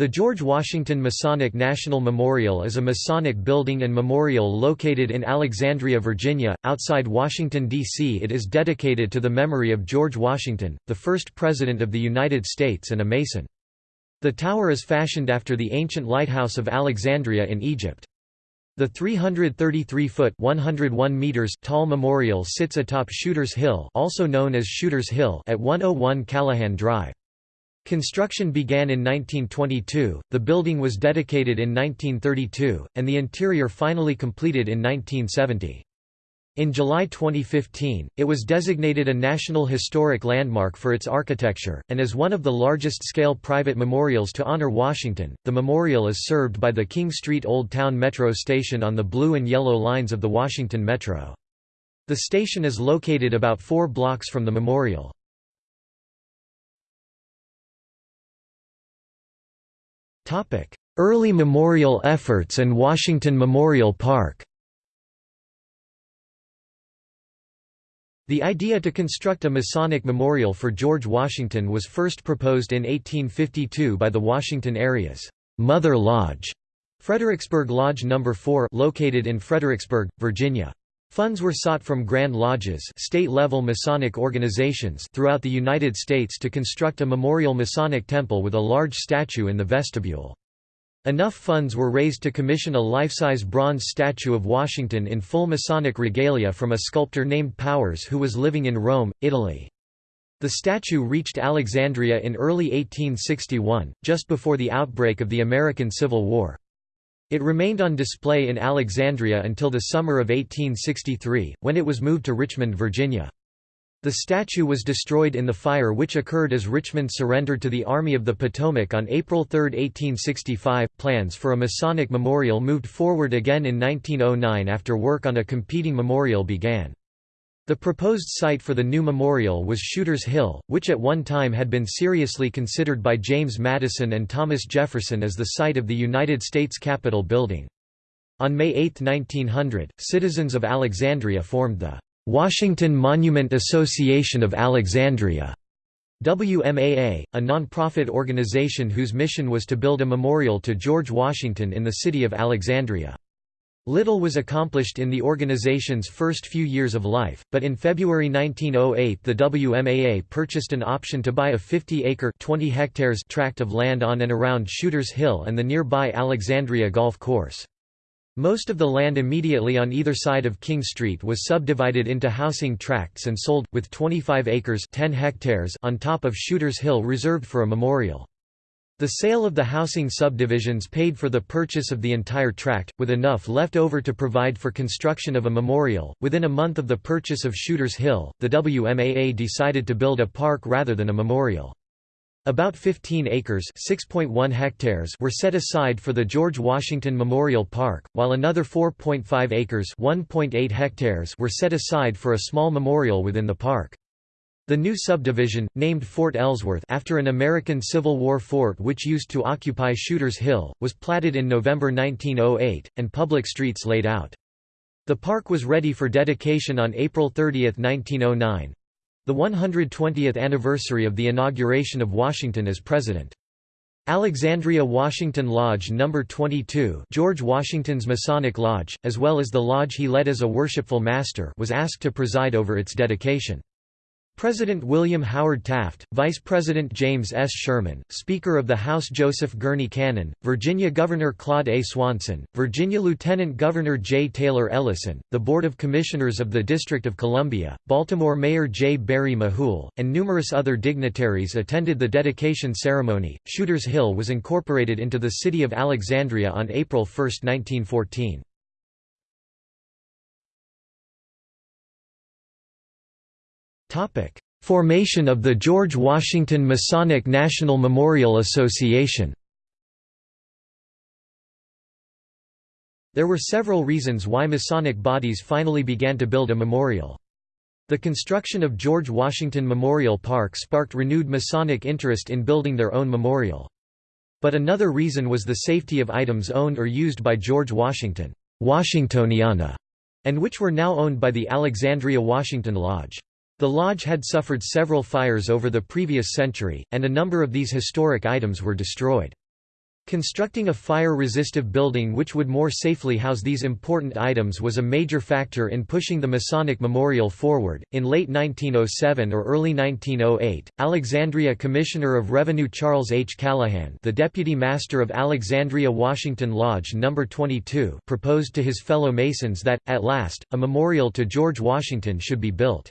The George Washington Masonic National Memorial is a Masonic building and memorial located in Alexandria, Virginia, outside Washington, D.C. It is dedicated to the memory of George Washington, the first President of the United States and a Mason. The tower is fashioned after the ancient lighthouse of Alexandria in Egypt. The 333-foot (101 meters) tall memorial sits atop Shuter's Hill, also known as Shooters Hill, at 101 Callahan Drive. Construction began in 1922, the building was dedicated in 1932, and the interior finally completed in 1970. In July 2015, it was designated a National Historic Landmark for its architecture, and as one of the largest-scale private memorials to honor Washington. The memorial is served by the King Street Old Town Metro station on the blue and yellow lines of the Washington Metro. The station is located about four blocks from the memorial. Early memorial efforts and Washington Memorial Park The idea to construct a Masonic memorial for George Washington was first proposed in 1852 by the Washington area's Mother Lodge, Fredericksburg Lodge No. 4 located in Fredericksburg, Virginia. Funds were sought from Grand Lodges state-level Masonic organizations throughout the United States to construct a memorial Masonic temple with a large statue in the vestibule. Enough funds were raised to commission a life-size bronze statue of Washington in full Masonic regalia from a sculptor named Powers who was living in Rome, Italy. The statue reached Alexandria in early 1861, just before the outbreak of the American Civil War. It remained on display in Alexandria until the summer of 1863, when it was moved to Richmond, Virginia. The statue was destroyed in the fire which occurred as Richmond surrendered to the Army of the Potomac on April 3, 1865. Plans for a Masonic memorial moved forward again in 1909 after work on a competing memorial began. The proposed site for the new memorial was Shooters Hill, which at one time had been seriously considered by James Madison and Thomas Jefferson as the site of the United States Capitol building. On May 8, 1900, citizens of Alexandria formed the Washington Monument Association of Alexandria WMAA, a non-profit organization whose mission was to build a memorial to George Washington in the city of Alexandria. Little was accomplished in the organization's first few years of life, but in February 1908 the WMAA purchased an option to buy a 50-acre tract of land on and around Shooters Hill and the nearby Alexandria Golf Course. Most of the land immediately on either side of King Street was subdivided into housing tracts and sold, with 25 acres 10 hectares on top of Shooters Hill reserved for a memorial. The sale of the housing subdivisions paid for the purchase of the entire tract, with enough left over to provide for construction of a memorial. Within a month of the purchase of Shooters Hill, the WMAA decided to build a park rather than a memorial. About 15 acres (6.1 hectares) were set aside for the George Washington Memorial Park, while another 4.5 acres (1.8 hectares) were set aside for a small memorial within the park. The new subdivision, named Fort Ellsworth after an American Civil War fort which used to occupy Shooters Hill, was platted in November 1908, and public streets laid out. The park was ready for dedication on April 30, 1909—the 120th anniversary of the inauguration of Washington as president. Alexandria Washington Lodge No. 22 George Washington's Masonic Lodge, as well as the lodge he led as a worshipful master was asked to preside over its dedication. President William Howard Taft, Vice President James S. Sherman, Speaker of the House Joseph Gurney Cannon, Virginia Governor Claude A. Swanson, Virginia Lieutenant Governor J. Taylor Ellyson, the Board of Commissioners of the District of Columbia, Baltimore Mayor J. Barry Mahool, and numerous other dignitaries attended the dedication ceremony. Shooters Hill was incorporated into the city of Alexandria on April 1, 1914. Formation of the George Washington Masonic National Memorial Association. There were several reasons why Masonic bodies finally began to build a memorial. The construction of George Washington Memorial Park sparked renewed Masonic interest in building their own memorial. But another reason was the safety of items owned or used by George Washington Washingtoniana, and which were now owned by the Alexandria Washington Lodge. The lodge had suffered several fires over the previous century, and a number of these historic items were destroyed. Constructing a fire-resistive building which would more safely house these important items was a major factor in pushing the Masonic Memorial forward. In late 1907 or early 1908, Alexandria Commissioner of Revenue Charles H. Callahan, the Deputy Master of Alexandria Washington Lodge No. 22, proposed to his fellow Masons that, at last, a memorial to George Washington should be built.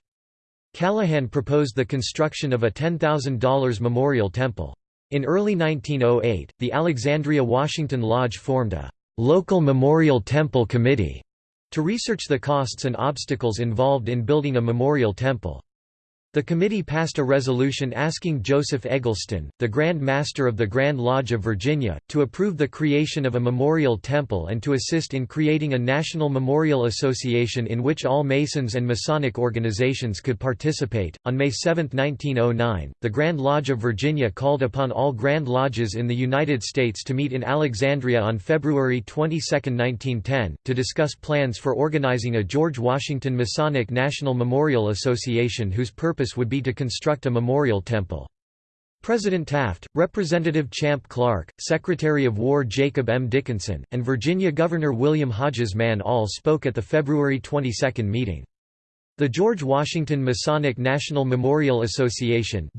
Callahan proposed the construction of a $10,000 memorial temple. In early 1908, the Alexandria Washington Lodge formed a «local memorial temple committee» to research the costs and obstacles involved in building a memorial temple. The committee passed a resolution asking Joseph Eggleston, the Grand Master of the Grand Lodge of Virginia, to approve the creation of a memorial temple and to assist in creating a national memorial association in which all Masons and Masonic organizations could participate. On May 7, 1909, the Grand Lodge of Virginia called upon all Grand Lodges in the United States to meet in Alexandria on February 22, 1910, to discuss plans for organizing a George Washington Masonic National Memorial Association whose purpose purpose would be to construct a memorial temple. President Taft, Representative Champ Clark, Secretary of War Jacob M. Dickinson, and Virginia Governor William Hodges Mann all spoke at the February 22 meeting. The George Washington Masonic National Memorial Association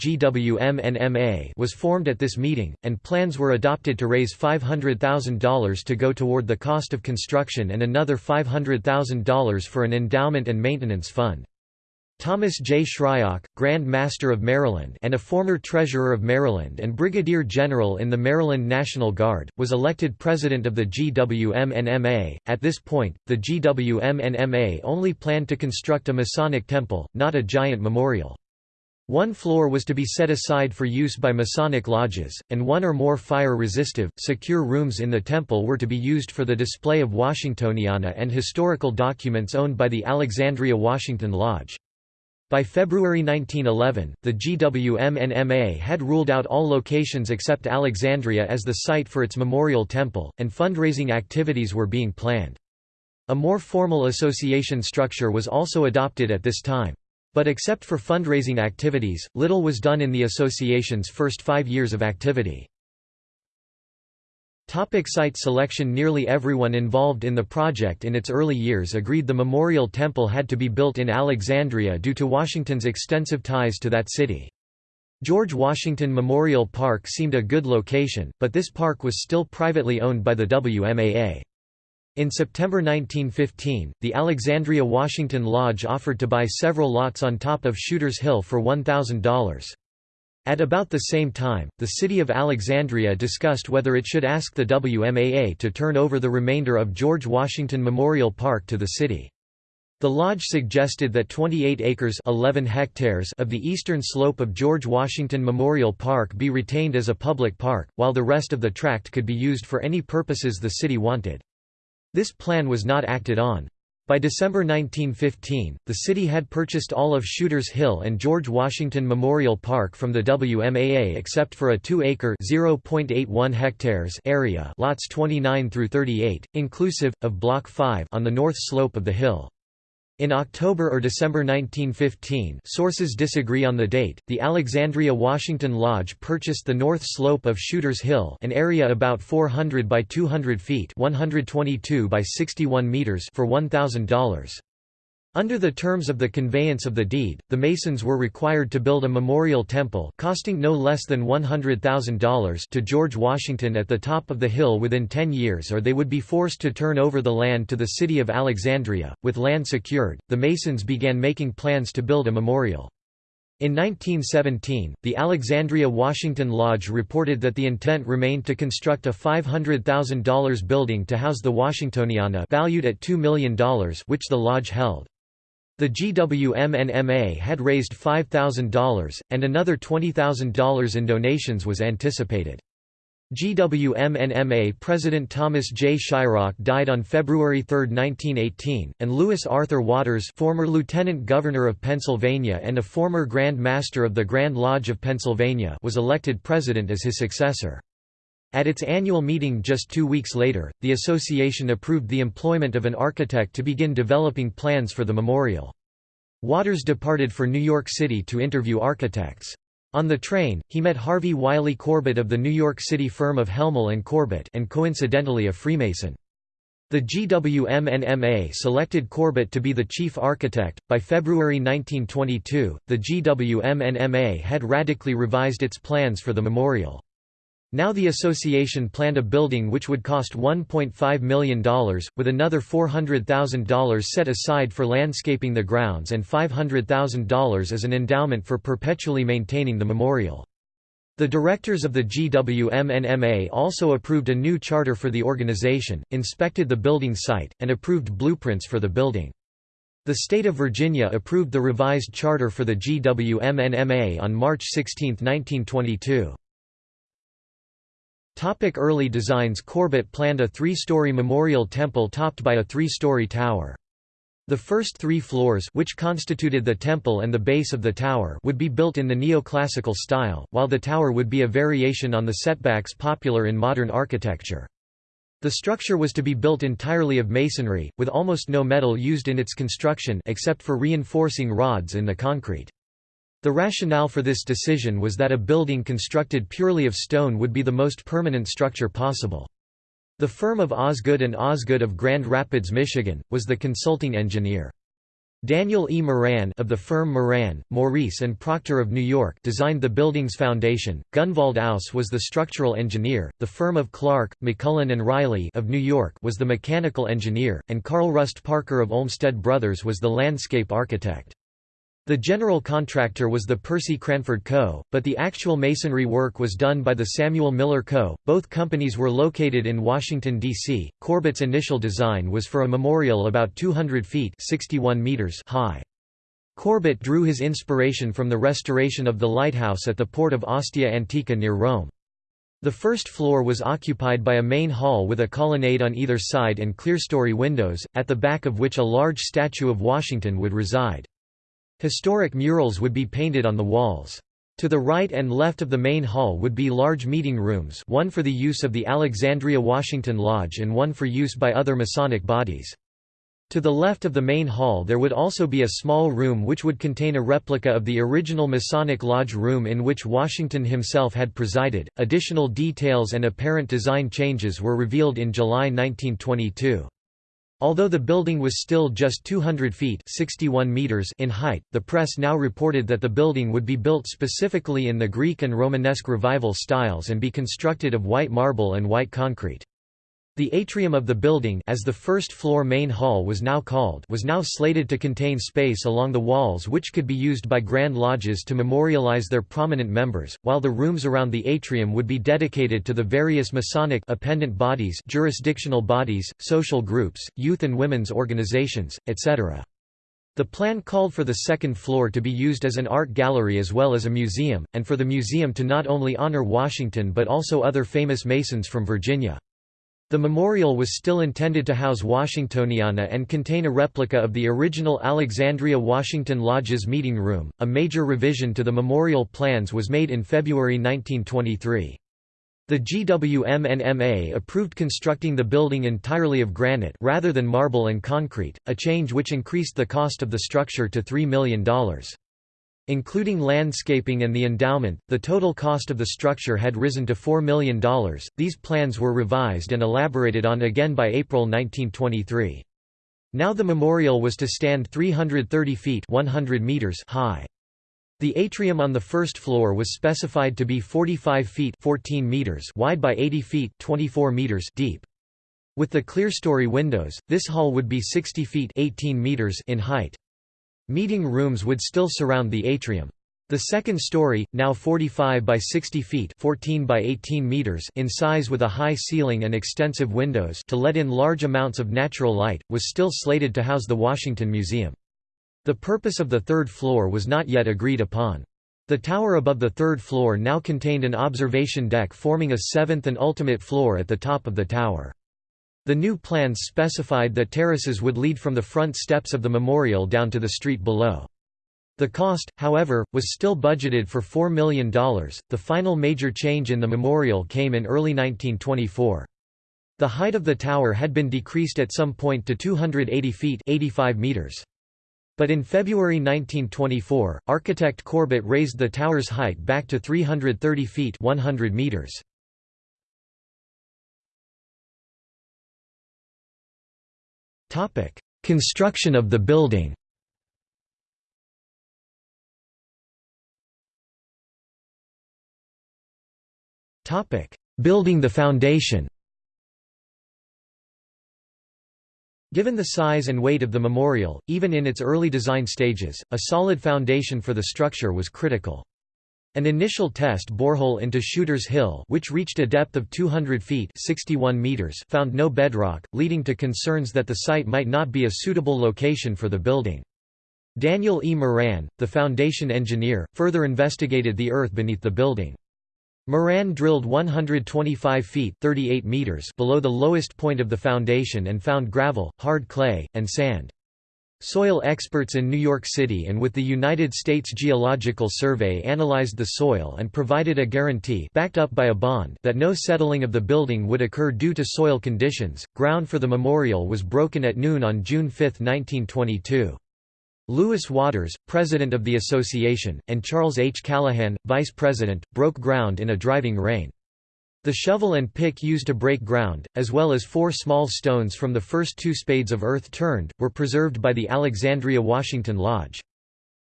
was formed at this meeting, and plans were adopted to raise $500,000 to go toward the cost of construction and another $500,000 for an endowment and maintenance fund. Thomas J. Shryock, Grand Master of Maryland and a former Treasurer of Maryland and Brigadier General in the Maryland National Guard, was elected President of the GWMNMA. At this point, the GWMNMA only planned to construct a Masonic temple, not a giant memorial. One floor was to be set aside for use by Masonic lodges, and one or more fire-resistive, secure rooms in the temple were to be used for the display of Washingtoniana and historical documents owned by the Alexandria Washington Lodge. By February 1911, the GWMNMA had ruled out all locations except Alexandria as the site for its memorial temple, and fundraising activities were being planned. A more formal association structure was also adopted at this time. But except for fundraising activities, little was done in the association's first five years of activity. Topic site selection Nearly everyone involved in the project in its early years agreed the memorial temple had to be built in Alexandria due to Washington's extensive ties to that city. George Washington Memorial Park seemed a good location, but this park was still privately owned by the WMAA. In September 1915, the Alexandria Washington Lodge offered to buy several lots on top of Shooter's Hill for $1,000. At about the same time, the city of Alexandria discussed whether it should ask the WMAA to turn over the remainder of George Washington Memorial Park to the city. The lodge suggested that 28 acres 11 hectares of the eastern slope of George Washington Memorial Park be retained as a public park, while the rest of the tract could be used for any purposes the city wanted. This plan was not acted on. By December 1915, the city had purchased all of Shooters Hill and George Washington Memorial Park from the WMAA except for a 2-acre (0.81 hectares) area, lots 29 through 38, inclusive of Block 5 on the north slope of the hill. In October or December 1915 sources disagree on the date, the Alexandria Washington Lodge purchased the north slope of Shooters Hill an area about 400 by 200 feet 122 by 61 meters for $1,000. Under the terms of the conveyance of the deed, the Masons were required to build a memorial temple costing no less than $100,000 to George Washington at the top of the hill within 10 years or they would be forced to turn over the land to the city of Alexandria. With land secured, the Masons began making plans to build a memorial. In 1917, the Alexandria Washington Lodge reported that the intent remained to construct a $500,000 building to house the Washingtoniana valued at $2 million which the lodge held. The GWMNMA had raised $5,000, and another $20,000 in donations was anticipated. GWMNMA President Thomas J. Shryock died on February 3, 1918, and Lewis Arthur Watres former Lieutenant Governor of Pennsylvania and a former Grand Master of the Grand Lodge of Pennsylvania was elected president as his successor. At its annual meeting just two weeks later, the association approved the employment of an architect to begin developing plans for the memorial. Watres departed for New York City to interview architects. On the train, he met Harvey Wiley Corbett of the New York City firm of Helmle and Corbett and coincidentally a Freemason. The GWMNMA selected Corbett to be the chief architect. By February 1922, the GWMNMA had radically revised its plans for the memorial. Now the association planned a building which would cost $1.5 million, with another $400,000 set aside for landscaping the grounds and $500,000 as an endowment for perpetually maintaining the memorial. The directors of the GWMNMA also approved a new charter for the organization, inspected the building site, and approved blueprints for the building. The state of Virginia approved the revised charter for the GWMNMA on March 16, 1922. Topic early designs Corbett planned a three-story memorial temple topped by a three-story tower. The first three floors which constituted the temple and the base of the tower would be built in the neoclassical style, while the tower would be a variation on the setbacks popular in modern architecture. The structure was to be built entirely of masonry, with almost no metal used in its construction except for reinforcing rods in the concrete. The rationale for this decision was that a building constructed purely of stone would be the most permanent structure possible. The firm of Osgood and Osgood of Grand Rapids, Michigan, was the consulting engineer. Daniel E. Moran of the firm Moran, Maurice and Proctor of New York designed the building's foundation. Gunvald Aus was the structural engineer. The firm of Clark, MacMullen and Riley of New York was the mechanical engineer, and Carl Rust Parker of Olmsted Brothers was the landscape architect. The general contractor was the Percy Cranford Co., but the actual masonry work was done by the Samuel Miller Co. Both companies were located in Washington, D.C. Corbett's initial design was for a memorial about 200 feet 61 meters high. Corbett drew his inspiration from the restoration of the lighthouse at the port of Ostia Antica near Rome. The first floor was occupied by a main hall with a colonnade on either side and clerestory windows, at the back of which a large statue of Washington would reside. Historic murals would be painted on the walls. To the right and left of the main hall would be large meeting rooms one for the use of the Alexandria Washington Lodge and one for use by other Masonic bodies. To the left of the main hall there would also be a small room which would contain a replica of the original Masonic Lodge room in which Washington himself had presided. Additional details and apparent design changes were revealed in July 1922. Although the building was still just 200 feet 61 meters in height, the press now reported that the building would be built specifically in the Greek and Romanesque Revival styles and be constructed of white marble and white concrete. The atrium of the building as the first floor main hall was now called was now slated to contain space along the walls which could be used by Grand Lodges to memorialize their prominent members, while the rooms around the atrium would be dedicated to the various Masonic appendant bodies jurisdictional bodies, social groups, youth and women's organizations, etc. The plan called for the second floor to be used as an art gallery as well as a museum, and for the museum to not only honor Washington but also other famous Masons from Virginia. The memorial was still intended to house Washingtoniana and contain a replica of the original Alexandria Washington Lodge's meeting room. A major revision to the memorial plans was made in February 1923. The GWMNMA approved constructing the building entirely of granite rather than marble and concrete, a change which increased the cost of the structure to $3 million. Including landscaping and the endowment, the total cost of the structure had risen to $4 million. These plans were revised and elaborated on again by April 1923. Now the memorial was to stand 330 feet 100 meters high. The atrium on the first floor was specified to be 45 feet 14 meters wide by 80 feet 24 meters deep. With the clerestory windows, this hall would be 60 feet 18 meters in height. Meeting rooms would still surround the atrium. The second story, now 45 by 60 feet 14 by 18 meters in size with a high ceiling and extensive windows to let in large amounts of natural light, was still slated to house the Washington Museum. The purpose of the third floor was not yet agreed upon. The tower above the third floor now contained an observation deck forming a seventh and ultimate floor at the top of the tower. The new plans specified that terraces would lead from the front steps of the memorial down to the street below. The cost, however, was still budgeted for $4 million. The final major change in the memorial came in early 1924. The height of the tower had been decreased at some point to 280 feet 85 meters. But in February 1924, architect Corbett raised the tower's height back to 330 feet 100 meters. Construction of the building. Building the foundation. Given the size and weight of the memorial, even in its early design stages, a solid foundation for the structure was critical. An initial test borehole into Shooter's Hill which reached a depth of 200 feet 61 meters found no bedrock, leading to concerns that the site might not be a suitable location for the building. Daniel E. Moran, the foundation engineer, further investigated the earth beneath the building. Moran drilled 125 feet 38 meters below the lowest point of the foundation and found gravel, hard clay, and sand. Soil experts in New York City and with the United States Geological Survey analyzed the soil and provided a guarantee backed up by a bond that no settling of the building would occur due to soil conditions. Ground for the memorial was broken at noon on June 5, 1922. Lewis Watres, president of the association, and Charles H. Callahan, vice president, broke ground in a driving rain. The shovel and pick used to break ground, as well as four small stones from the first two spades of earth turned, were preserved by the Alexandria Washington Lodge.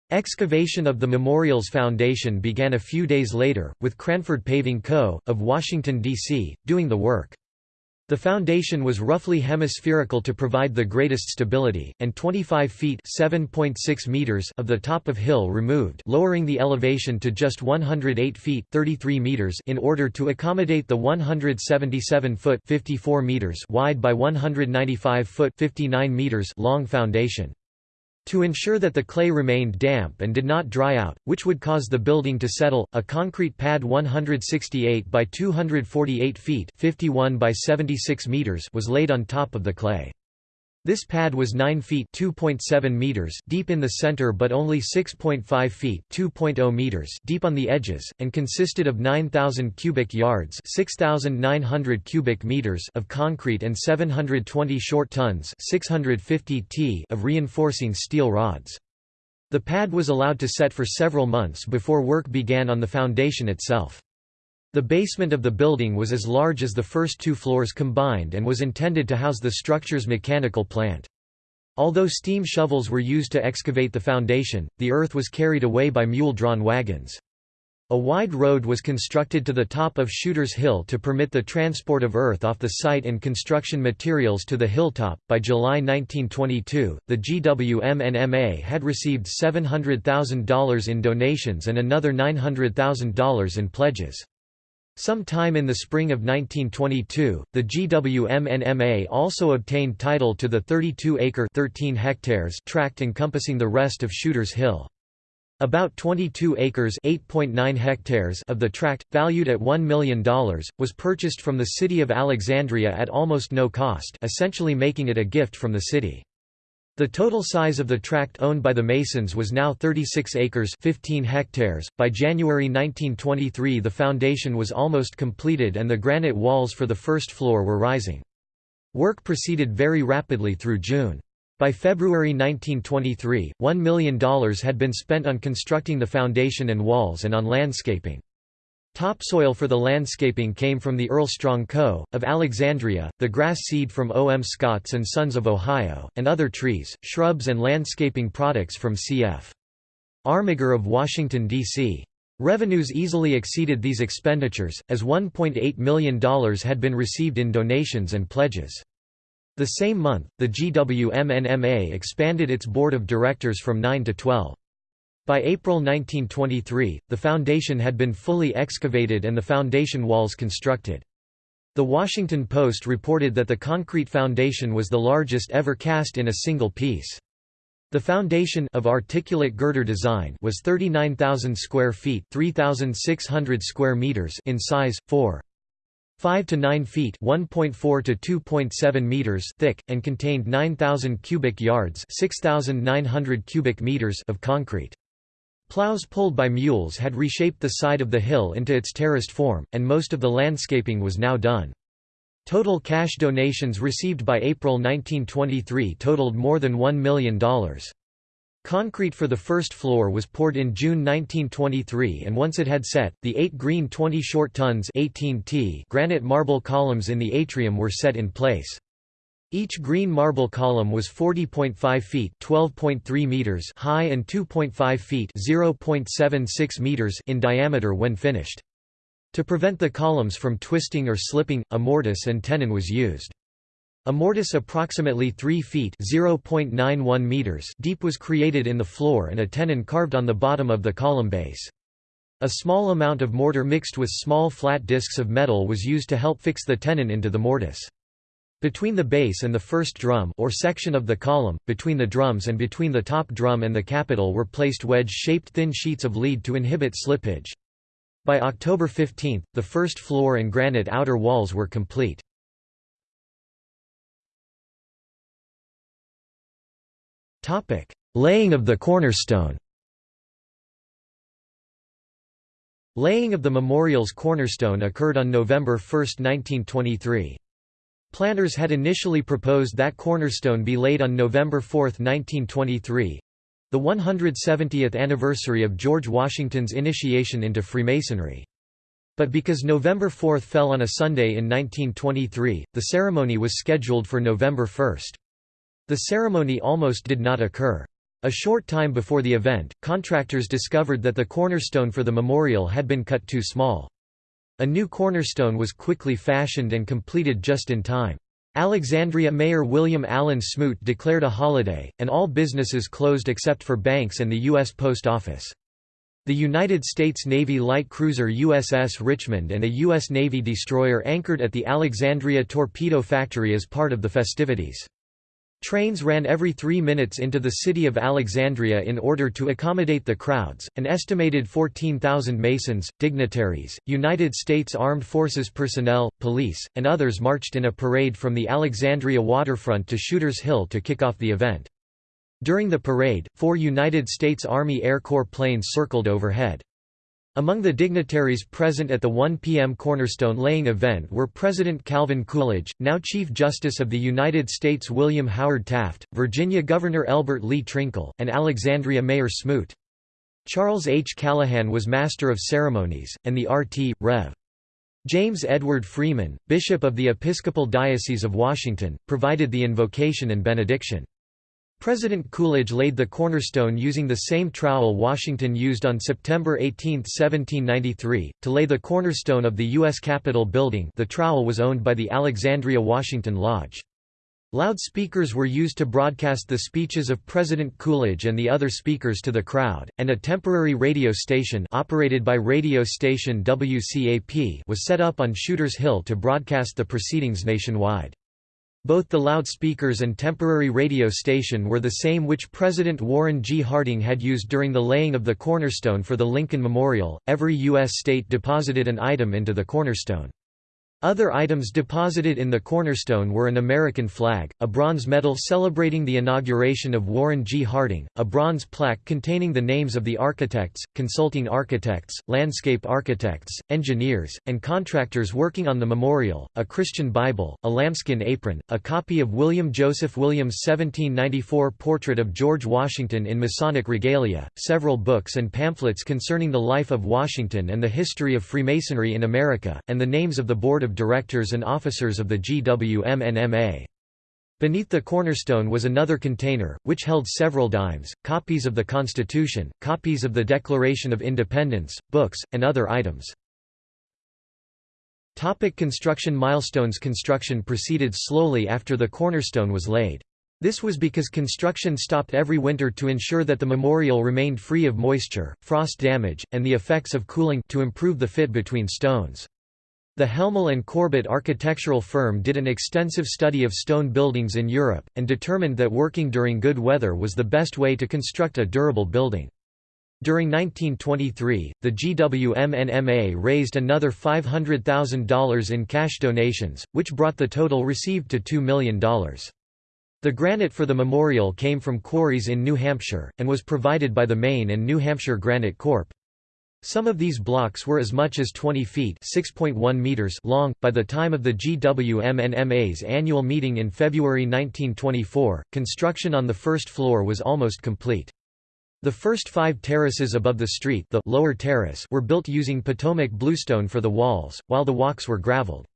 Excavation of the memorial's foundation began a few days later, with Cranford Paving Co., of Washington, D.C., doing the work. The foundation was roughly hemispherical to provide the greatest stability, and 25 feet meters of the top of hill removed lowering the elevation to just 108 feet 33 meters in order to accommodate the 177-foot 54 meters wide by 195-foot 59 meters long foundation. To ensure that the clay remained damp and did not dry out, which would cause the building to settle, a concrete pad 168 by 248 feet 51 by 76 meters was laid on top of the clay. This pad was 9 feet (2.7 meters deep in the center but only 6.5 feet oh meters deep on the edges, and consisted of 9,000 cubic yards 6,900 cubic meters of concrete and 720 short tons 650 t of reinforcing steel rods. The pad was allowed to set for several months before work began on the foundation itself. The basement of the building was as large as the first two floors combined and was intended to house the structure's mechanical plant. Although steam shovels were used to excavate the foundation, the earth was carried away by mule-drawn wagons. A wide road was constructed to the top of Shooter's Hill to permit the transport of earth off the site and construction materials to the hilltop. By July 1922, the GWMNMA had received $700,000 in donations and another $900,000 in pledges. Sometime in the spring of 1922, the GWMNMA also obtained title to the 32-acre (13 hectares) tract encompassing the rest of Shooter's Hill. About 22 acres (8.9 hectares) of the tract, valued at $1 million, was purchased from the city of Alexandria at almost no cost, essentially making it a gift from the city. The total size of the tract owned by the Masons was now 36 acres 15 hectares. By January 1923 the foundation was almost completed and the granite walls for the first floor were rising. Work proceeded very rapidly through June. By February 1923, $1 million had been spent on constructing the foundation and walls and on landscaping. Topsoil for the landscaping came from the Earl Strong Co., of Alexandria, the grass seed from O. M. Scotts and Sons of Ohio, and other trees, shrubs and landscaping products from C.F. Armiger of Washington, D.C. Revenues easily exceeded these expenditures, as $1.8 million had been received in donations and pledges. The same month, the GWMNMA expanded its board of directors from 9 to 12. By April 1923, the foundation had been fully excavated and the foundation walls constructed. The Washington Post reported that the concrete foundation was the largest ever cast in a single piece. The foundation of articulate girder design was 39,000 square feet 3,600 square meters in size, 4. 5 to 9 feet 1.4 to 2.7 meters thick, and contained 9,000 cubic yards 6,900 cubic meters of concrete. Plows pulled by mules had reshaped the side of the hill into its terraced form, and most of the landscaping was now done. Total cash donations received by April 1923 totaled more than $1 million. Concrete for the first floor was poured in June 1923 and once it had set, the eight green 20 short tons 18 t granite marble columns in the atrium were set in place. Each green marble column was 40.5 feet (12.3 meters) high and 2.5 feet (0.76 meters) in diameter when finished. To prevent the columns from twisting or slipping, a mortise and tenon was used. A mortise approximately 3 feet (0.91 meters) deep was created in the floor and a tenon carved on the bottom of the column base. A small amount of mortar mixed with small flat discs of metal was used to help fix the tenon into the mortise. Between the base and the first drum or section of the column, between the drums and between the top drum and the capital were placed wedge-shaped thin sheets of lead to inhibit slippage. By October 15, the first floor and granite outer walls were complete. Laying of the cornerstone Laying of the memorial's cornerstone occurred on November 1, 1923. Planners had initially proposed that cornerstone be laid on November 4, 1923 the 170th anniversary of George Washington's initiation into Freemasonry. But because November 4 fell on a Sunday in 1923, the ceremony was scheduled for November 1. The ceremony almost did not occur. A short time before the event, contractors discovered that the cornerstone for the memorial had been cut too small. A new cornerstone was quickly fashioned and completed just in time. Alexandria Mayor William Allen Smoot declared a holiday, and all businesses closed except for banks and the U.S. Post Office. The United States Navy light cruiser USS Richmond and a U.S. Navy destroyer anchored at the Alexandria Torpedo Factory as part of the festivities. Trains ran every three minutes into the city of Alexandria in order to accommodate the crowds. An estimated 14,000 Masons, dignitaries, United States Armed Forces personnel, police, and others marched in a parade from the Alexandria waterfront to Shooter's Hill to kick off the event. During the parade, four United States Army Air Corps planes circled overhead. Among the dignitaries present at the 1 p.m. cornerstone laying event were President Calvin Coolidge, now Chief Justice of the United States William Howard Taft, Virginia Governor Elbert Lee Trinkle, and Alexandria Mayor Smoot. Charles H. Callahan was Master of Ceremonies, and the RT. Rev. James Edward Freeman, Bishop of the Episcopal Diocese of Washington, provided the invocation and benediction. President Coolidge laid the cornerstone using the same trowel Washington used on September 18, 1793, to lay the cornerstone of the U.S. Capitol building the trowel was owned by the Alexandria Washington Lodge. Loudspeakers were used to broadcast the speeches of President Coolidge and the other speakers to the crowd, and a temporary radio station operated by radio station WCAP was set up on Shooter's Hill to broadcast the proceedings nationwide. Both the loudspeakers and temporary radio station were the same which President Warren G. Harding had used during the laying of the cornerstone for the Lincoln Memorial. Every U.S. state deposited an item into the cornerstone. Other items deposited in the cornerstone were an American flag, a bronze medal celebrating the inauguration of Warren G. Harding, a bronze plaque containing the names of the architects, consulting architects, landscape architects, engineers, and contractors working on the memorial, a Christian Bible, a lambskin apron, a copy of William Joseph Williams' 1794 portrait of George Washington in Masonic regalia, several books and pamphlets concerning the life of Washington and the history of Freemasonry in America, and the names of the Board of directors and officers of the GWMNMA. Beneath the cornerstone was another container, which held several dimes, copies of the Constitution, copies of the Declaration of Independence, books, and other items. Topic construction milestones Construction proceeded slowly after the cornerstone was laid. This was because construction stopped every winter to ensure that the memorial remained free of moisture, frost damage, and the effects of cooling to improve the fit between stones. The Helmle and Corbett architectural firm did an extensive study of stone buildings in Europe, and determined that working during good weather was the best way to construct a durable building. During 1923, the GWMNMA raised another $500,000 in cash donations, which brought the total received to $2 million. The granite for the memorial came from quarries in New Hampshire, and was provided by the Maine and New Hampshire Granite Corp. Some of these blocks were as much as 20 feet meters long. By the time of the GWMNMA's annual meeting in February 1924, construction on the first floor was almost complete. The first five terraces above the street the lower terrace were built using Potomac bluestone for the walls, while the walks were gravelled.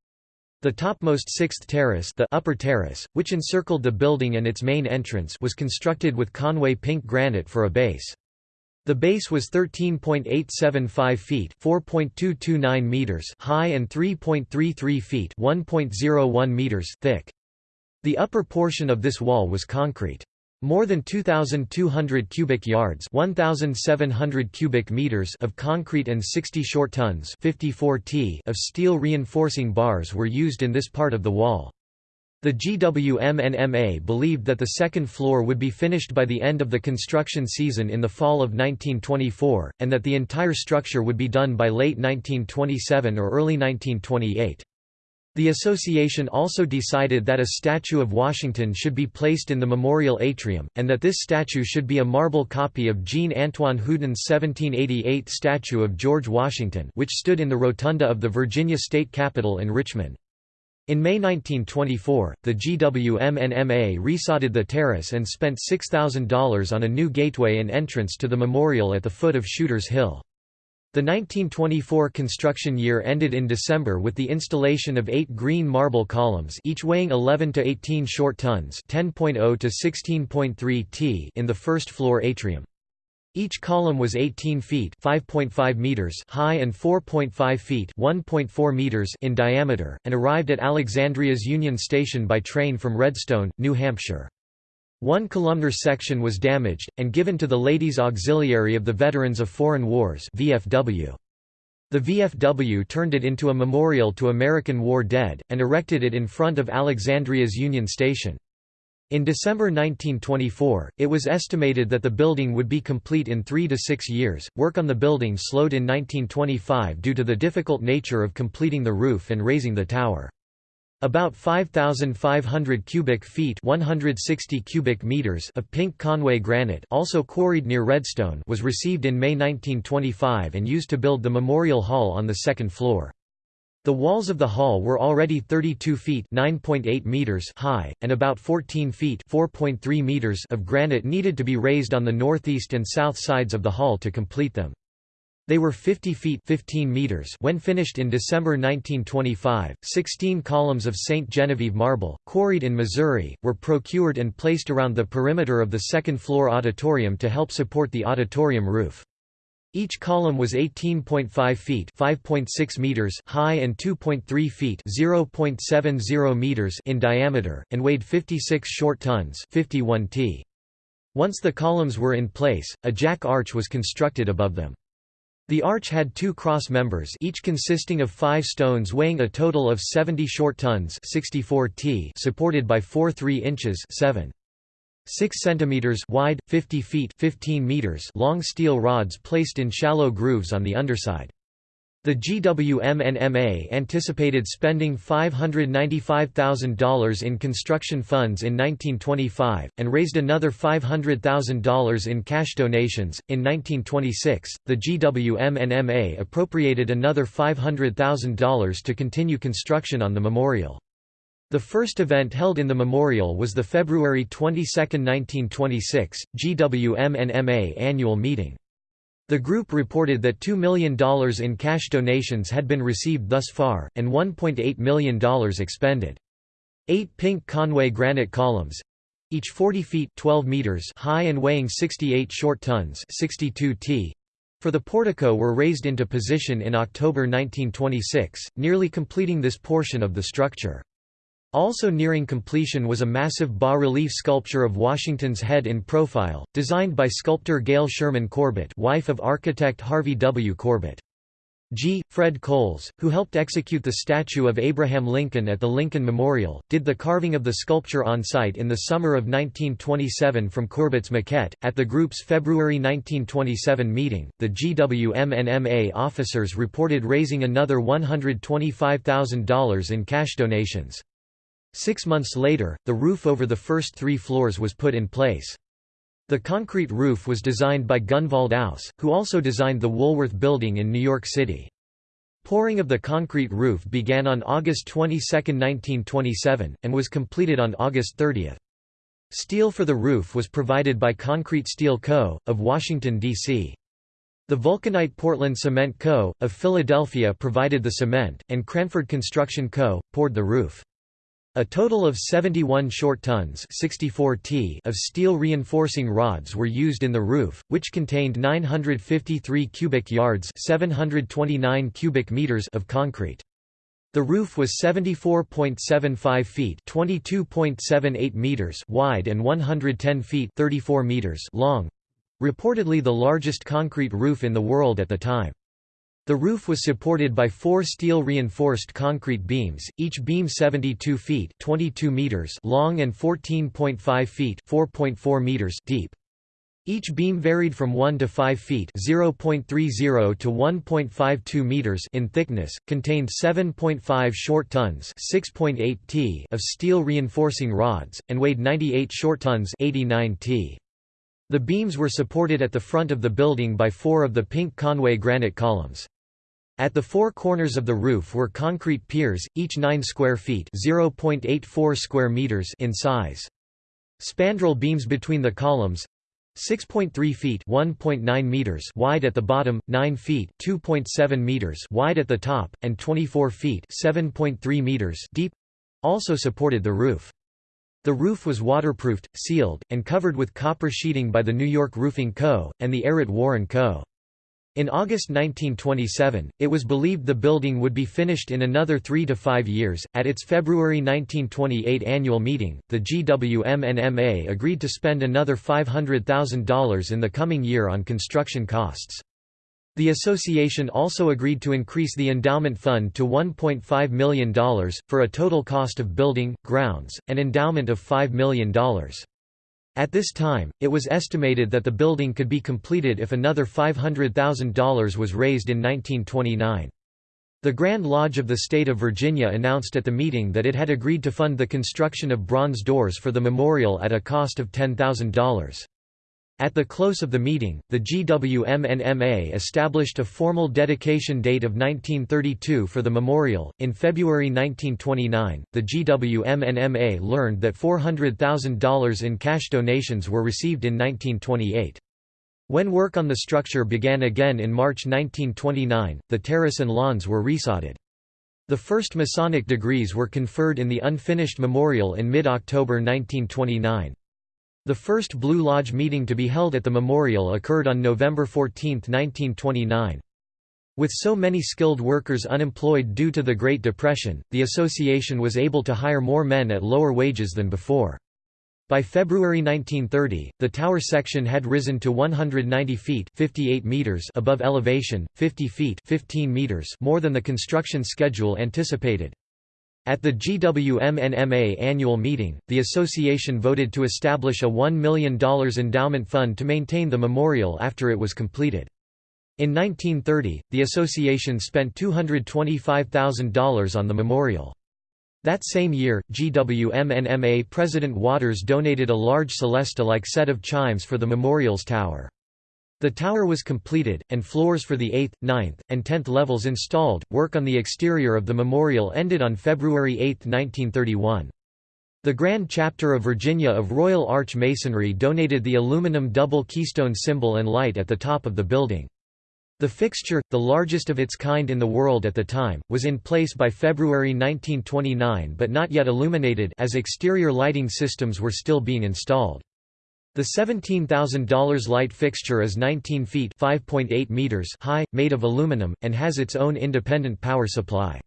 The topmost sixth terrace, the upper terrace, which encircled the building and its main entrance was constructed with Conway pink granite for a base. The base was 13.875 feet (4.229 meters) high and 3.33 feet (1.01 meters) thick. The upper portion of this wall was concrete. More than 2,200 cubic yards 1,700 cubic meters of concrete and 60 short tons 54 t of steel reinforcing bars were used in this part of the wall. The GWMNMA believed that the second floor would be finished by the end of the construction season in the fall of 1924, and that the entire structure would be done by late 1927 or early 1928. The association also decided that a statue of Washington should be placed in the memorial atrium, and that this statue should be a marble copy of Jean-Antoine Houdon's 1788 statue of George Washington which stood in the rotunda of the Virginia State Capitol in Richmond. In May 1924, the GWMNMA resodded the terrace and spent $6,000 on a new gateway and entrance to the memorial at the foot of Shooter's Hill. The 1924 construction year ended in December with the installation of eight green marble columns each weighing 11 to 18 short tons 10.0 to 16.3 t in the first floor atrium. Each column was 18 feet (5.5 meters) high and 4.5 feet (1.4 meters) in diameter, and arrived at Alexandria's Union Station by train from Redstone, New Hampshire. One columnar section was damaged, and given to the Ladies Auxiliary of the Veterans of Foreign Wars VFW. The VFW turned it into a memorial to American war dead, and erected it in front of Alexandria's Union Station. In December 1924, it was estimated that the building would be complete in three to six years. Work on the building slowed in 1925 due to the difficult nature of completing the roof and raising the tower. About 5,500 cubic feet 160 cubic meters of pink Conway granite also quarried near Redstone was received in May 1925 and used to build the Memorial Hall on the second floor. The walls of the hall were already 32 feet (9.8 meters) high, and about 14 feet (4.3 meters) of granite needed to be raised on the northeast and south sides of the hall to complete them. They were 50 feet 15 meters when finished in December 1925. Sixteen columns of St. Genevieve marble, quarried in Missouri, were procured and placed around the perimeter of the second-floor auditorium to help support the auditorium roof. Each column was 18.5 feet (5.6 meters) high and 2.3 feet (0.70 meters) in diameter, and weighed 56 short tons (51 t). Once the columns were in place, a jack arch was constructed above them. The arch had two cross members each consisting of five stones weighing a total of 70 short tons 64 t supported by four 3 inches 7. 6 cm wide, 50 feet 15 meters long steel rods placed in shallow grooves on the underside. The GWMNMA anticipated spending $595,000 in construction funds in 1925, and raised another $500,000 in cash donations. In 1926, the GWMNMA appropriated another $500,000 to continue construction on the memorial. The first event held in the memorial was the February 22, 1926, GWMNMA annual meeting. The group reported that $2 million in cash donations had been received thus far, and $1.8 million expended. Eight pink Conway granite columns, each 40 feet 12 meters high and weighing 68 short tons 62 t, for the portico were raised into position in October 1926, nearly completing this portion of the structure. Also nearing completion was a massive bas-relief sculpture of Washington's head in profile, designed by sculptor Gail Sherman Corbett wife of architect Harvey W. Corbett. G. Fred Coles, who helped execute the statue of Abraham Lincoln at the Lincoln Memorial, did the carving of the sculpture on site in the summer of 1927 from Corbett's maquette. At the group's February 1927 meeting, the GWMNMA officers reported raising another $125,000 in cash donations. Six months later, the roof over the first three floors was put in place. The concrete roof was designed by Gunvald Aus, who also designed the Woolworth Building in New York City. Pouring of the concrete roof began on August 22, 1927, and was completed on August 30. Steel for the roof was provided by Concrete Steel Co., of Washington, D.C. The Vulcanite Portland Cement Co., of Philadelphia provided the cement, and Cranford Construction Co., poured the roof. A total of 71 short tons 64 t of steel reinforcing rods were used in the roof, which contained 953 cubic yards 729 cubic meters of concrete. The roof was 74.75 feet (22.78 meters) wide and 110 feet (34 meters) long, reportedly the largest concrete roof in the world at the time. The roof was supported by four steel-reinforced concrete beams, each beam 72 feet (22 meters) long and 14.5 feet (4.4 meters) deep. Each beam varied from 1 to 5 feet (0.30 to 1.52 meters) in thickness, contained 7.5 short tons (6.8 t) of steel reinforcing rods, and weighed 98 short tons (89 t). The beams were supported at the front of the building by four of the pink Conway granite columns. At the four corners of the roof were concrete piers, each 9 square feet (0.84 square meters) in size. Spandrel beams between the columns, 6.3 feet 1.9 meters wide at the bottom, 9 feet 2.7 meters wide at the top, and 24 feet 7.3 meters deep also supported the roof. The roof was waterproofed, sealed, and covered with copper sheeting by the New York Roofing Co. and the Ehret Warren Co. In August 1927, it was believed the building would be finished in another three to five years. At its February 1928 annual meeting, the GWMNMA agreed to spend another $500,000 in the coming year on construction costs. The association also agreed to increase the endowment fund to $1.5 million, for a total cost of building, grounds, and endowment of $5 million. At this time, it was estimated that the building could be completed if another $500,000 was raised in 1929. The Grand Lodge of the State of Virginia announced at the meeting that it had agreed to fund the construction of bronze doors for the memorial at a cost of $10,000. At the close of the meeting, the GWMNMA established a formal dedication date of 1932 for the memorial. In February 1929, the GWMNMA learned that $400,000 in cash donations were received in 1928. When work on the structure began again in March 1929, the terrace and lawns were resodded. The first Masonic degrees were conferred in the unfinished memorial in mid-October 1929. The first Blue Lodge meeting to be held at the memorial occurred on November 14, 1929. With so many skilled workers unemployed due to the Great Depression, the association was able to hire more men at lower wages than before. By February 1930, the tower section had risen to 190 feet 58 meters above elevation, 50 feet 15 meters more than the construction schedule anticipated. At the GWMNMA annual meeting, the association voted to establish a $1 million endowment fund to maintain the memorial after it was completed. In 1930, the association spent $225,000 on the memorial. That same year, GWMNMA President Watres donated a large Celesta-like set of chimes for the memorial's tower. The tower was completed, and floors for the 8th, 9th, and 10th levels installed. Work on the exterior of the memorial ended on February 8, 1931. The Grand Chapter of Virginia of Royal Arch Masonry donated the aluminum double keystone symbol and light at the top of the building. The fixture, the largest of its kind in the world at the time, was in place by February 1929 but not yet illuminated as exterior lighting systems were still being installed. The $17,000 light fixture is 19 feet meters high, made of aluminum, and has its own independent power supply.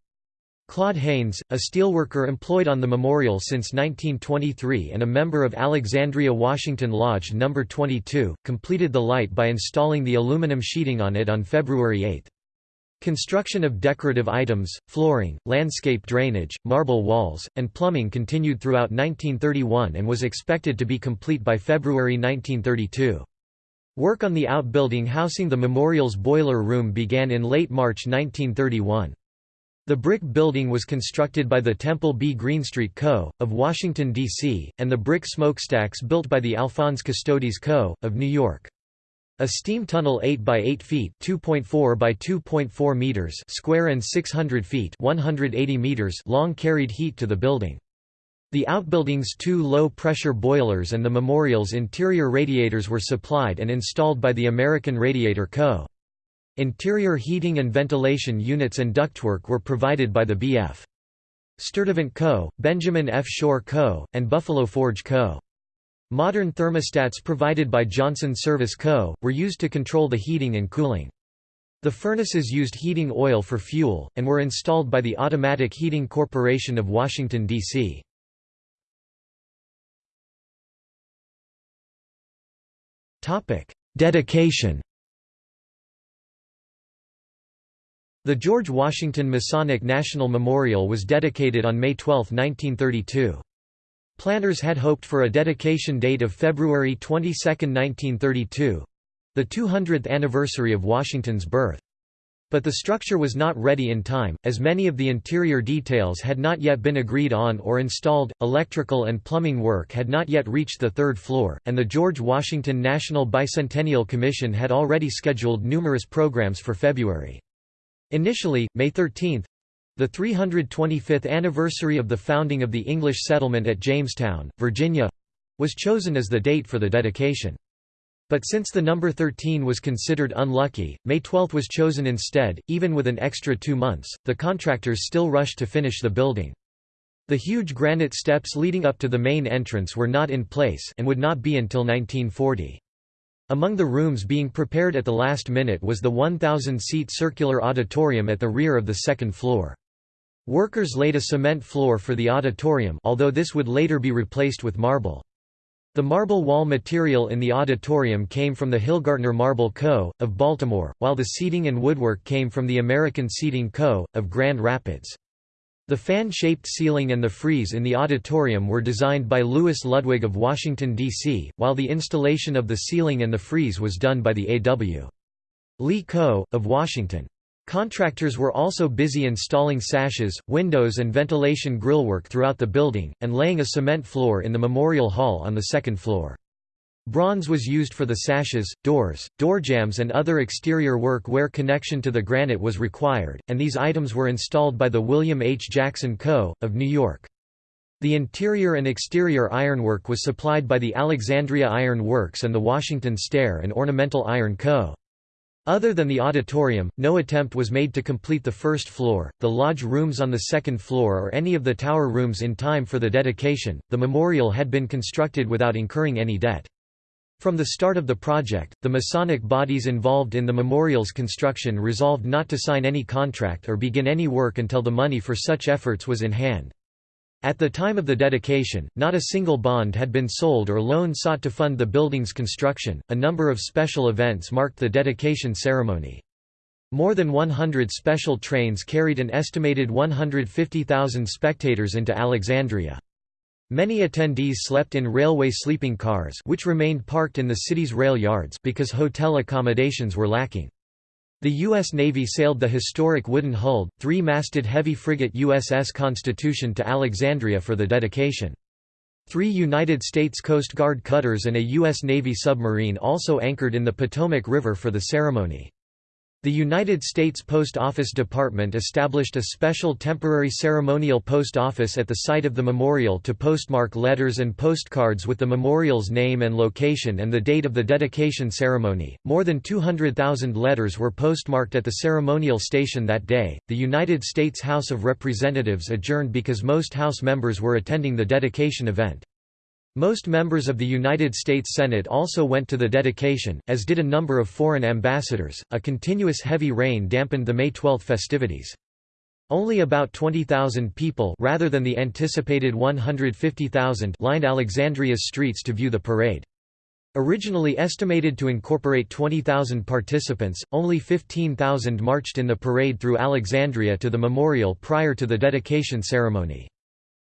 Claude Haynes, a steelworker employed on the memorial since 1923 and a member of Alexandria Washington Lodge No. 22, completed the light by installing the aluminum sheeting on it on February 8. Construction of decorative items, flooring, landscape drainage, marble walls, and plumbing continued throughout 1931 and was expected to be complete by February 1932. Work on the outbuilding housing the memorial's boiler room began in late March 1931. The brick building was constructed by the Temple B. Greenstreet Co., of Washington, D.C., and the brick smokestacks built by the Alphonse Custodis Co., of New York. A steam tunnel 8 by 8 feet (2.4 by 2.4 meters) square and 600 feet (180 meters) long carried heat to the building. The outbuilding's two low-pressure boilers and the memorial's interior radiators were supplied and installed by the American Radiator Co. Interior heating and ventilation units and ductwork were provided by the B.F. Sturtevant Co., Benjamin F. Shore Co., and Buffalo Forge Co. Modern thermostats provided by Johnson Service Co. were used to control the heating and cooling. The furnaces used heating oil for fuel, and were installed by the Automatic Heating Corporation of Washington, D.C. Dedication The George Washington Masonic National Memorial was dedicated on May 12, 1932. Planners had hoped for a dedication date of February 22, 1932—the 200th anniversary of Washington's birth. But the structure was not ready in time, as many of the interior details had not yet been agreed on or installed, electrical and plumbing work had not yet reached the third floor, and the George Washington National Bicentennial Commission had already scheduled numerous programs for February. Initially, May 13 the 325th anniversary of the founding of the English settlement at Jamestown, Virginia was chosen as the date for the dedication. But since the number 13 was considered unlucky, May 12 was chosen instead, even with an extra two months. The contractors still rushed to finish the building. The huge granite steps leading up to the main entrance were not in place and would not be until 1940. Among the rooms being prepared at the last minute was the 1,000-seat circular auditorium at the rear of the second floor. Workers laid a cement floor for the auditorium although this would later be replaced with marble. The marble wall material in the auditorium came from the Hillgartner Marble Co., of Baltimore, while the seating and woodwork came from the American Seating Co., of Grand Rapids. The fan-shaped ceiling and the frieze in the auditorium were designed by Louis Ludwig of Washington, D.C., while the installation of the ceiling and the frieze was done by the A.W. Lee Co., of Washington. Contractors were also busy installing sashes, windows and ventilation grillwork throughout the building, and laying a cement floor in the Memorial Hall on the second floor. Bronze was used for the sashes, doors, doorjambs and other exterior work where connection to the granite was required, and these items were installed by the William H. Jackson Co., of New York. The interior and exterior ironwork was supplied by the Alexandria Iron Works and the Washington Stair and Ornamental Iron Co. Other than the auditorium, no attempt was made to complete the first floor, the lodge rooms on the second floor or any of the tower rooms in time for the dedication. The memorial had been constructed without incurring any debt. From the start of the project, the Masonic bodies involved in the memorial's construction resolved not to sign any contract or begin any work until the money for such efforts was in hand. At the time of the dedication, not a single bond had been sold or loan sought to fund the building's construction. A number of special events marked the dedication ceremony. More than 100 special trains carried an estimated 150,000 spectators into Alexandria. Many attendees slept in railway sleeping cars which remained parked in the city's rail yards because hotel accommodations were lacking. The U.S. Navy sailed the historic wooden-hulled, three-masted heavy frigate USS Constitution to Alexandria for the dedication. Three United States Coast Guard cutters and a U.S. Navy submarine also anchored in the Potomac River for the ceremony. The United States Post Office Department established a special temporary ceremonial post office at the site of the memorial to postmark letters and postcards with the memorial's name and location and the date of the dedication ceremony. More than 200,000 letters were postmarked at the ceremonial station that day. The United States House of Representatives adjourned because most House members were attending the dedication event. Most members of the United States Senate also went to the dedication, as did a number of foreign ambassadors. A continuous heavy rain dampened the May 12 festivities. Only about 20,000 people rather than the anticipated 150,000 lined Alexandria's streets to view the parade. Originally estimated to incorporate 20,000 participants, only 15,000 marched in the parade through Alexandria to the memorial prior to the dedication ceremony.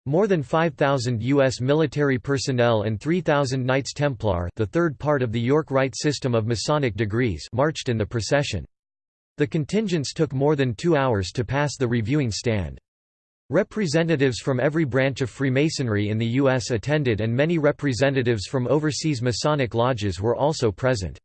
More than 5,000 U.S. military personnel and 3,000 Knights Templar the third part of the York Rite system of Masonic degrees marched in the procession. The contingents took more than two hours to pass the reviewing stand. Representatives from every branch of Freemasonry in the U.S. attended and many representatives from overseas Masonic lodges were also present.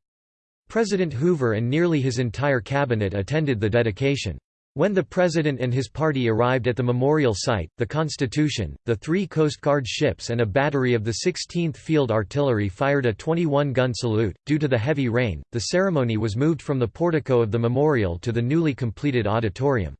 President Hoover and nearly his entire cabinet attended the dedication. When the President and his party arrived at the memorial site, the Constitution, the three Coast Guard ships and a battery of the 16th Field Artillery fired a 21-gun salute. Due to the heavy rain, the ceremony was moved from the portico of the memorial to the newly completed auditorium.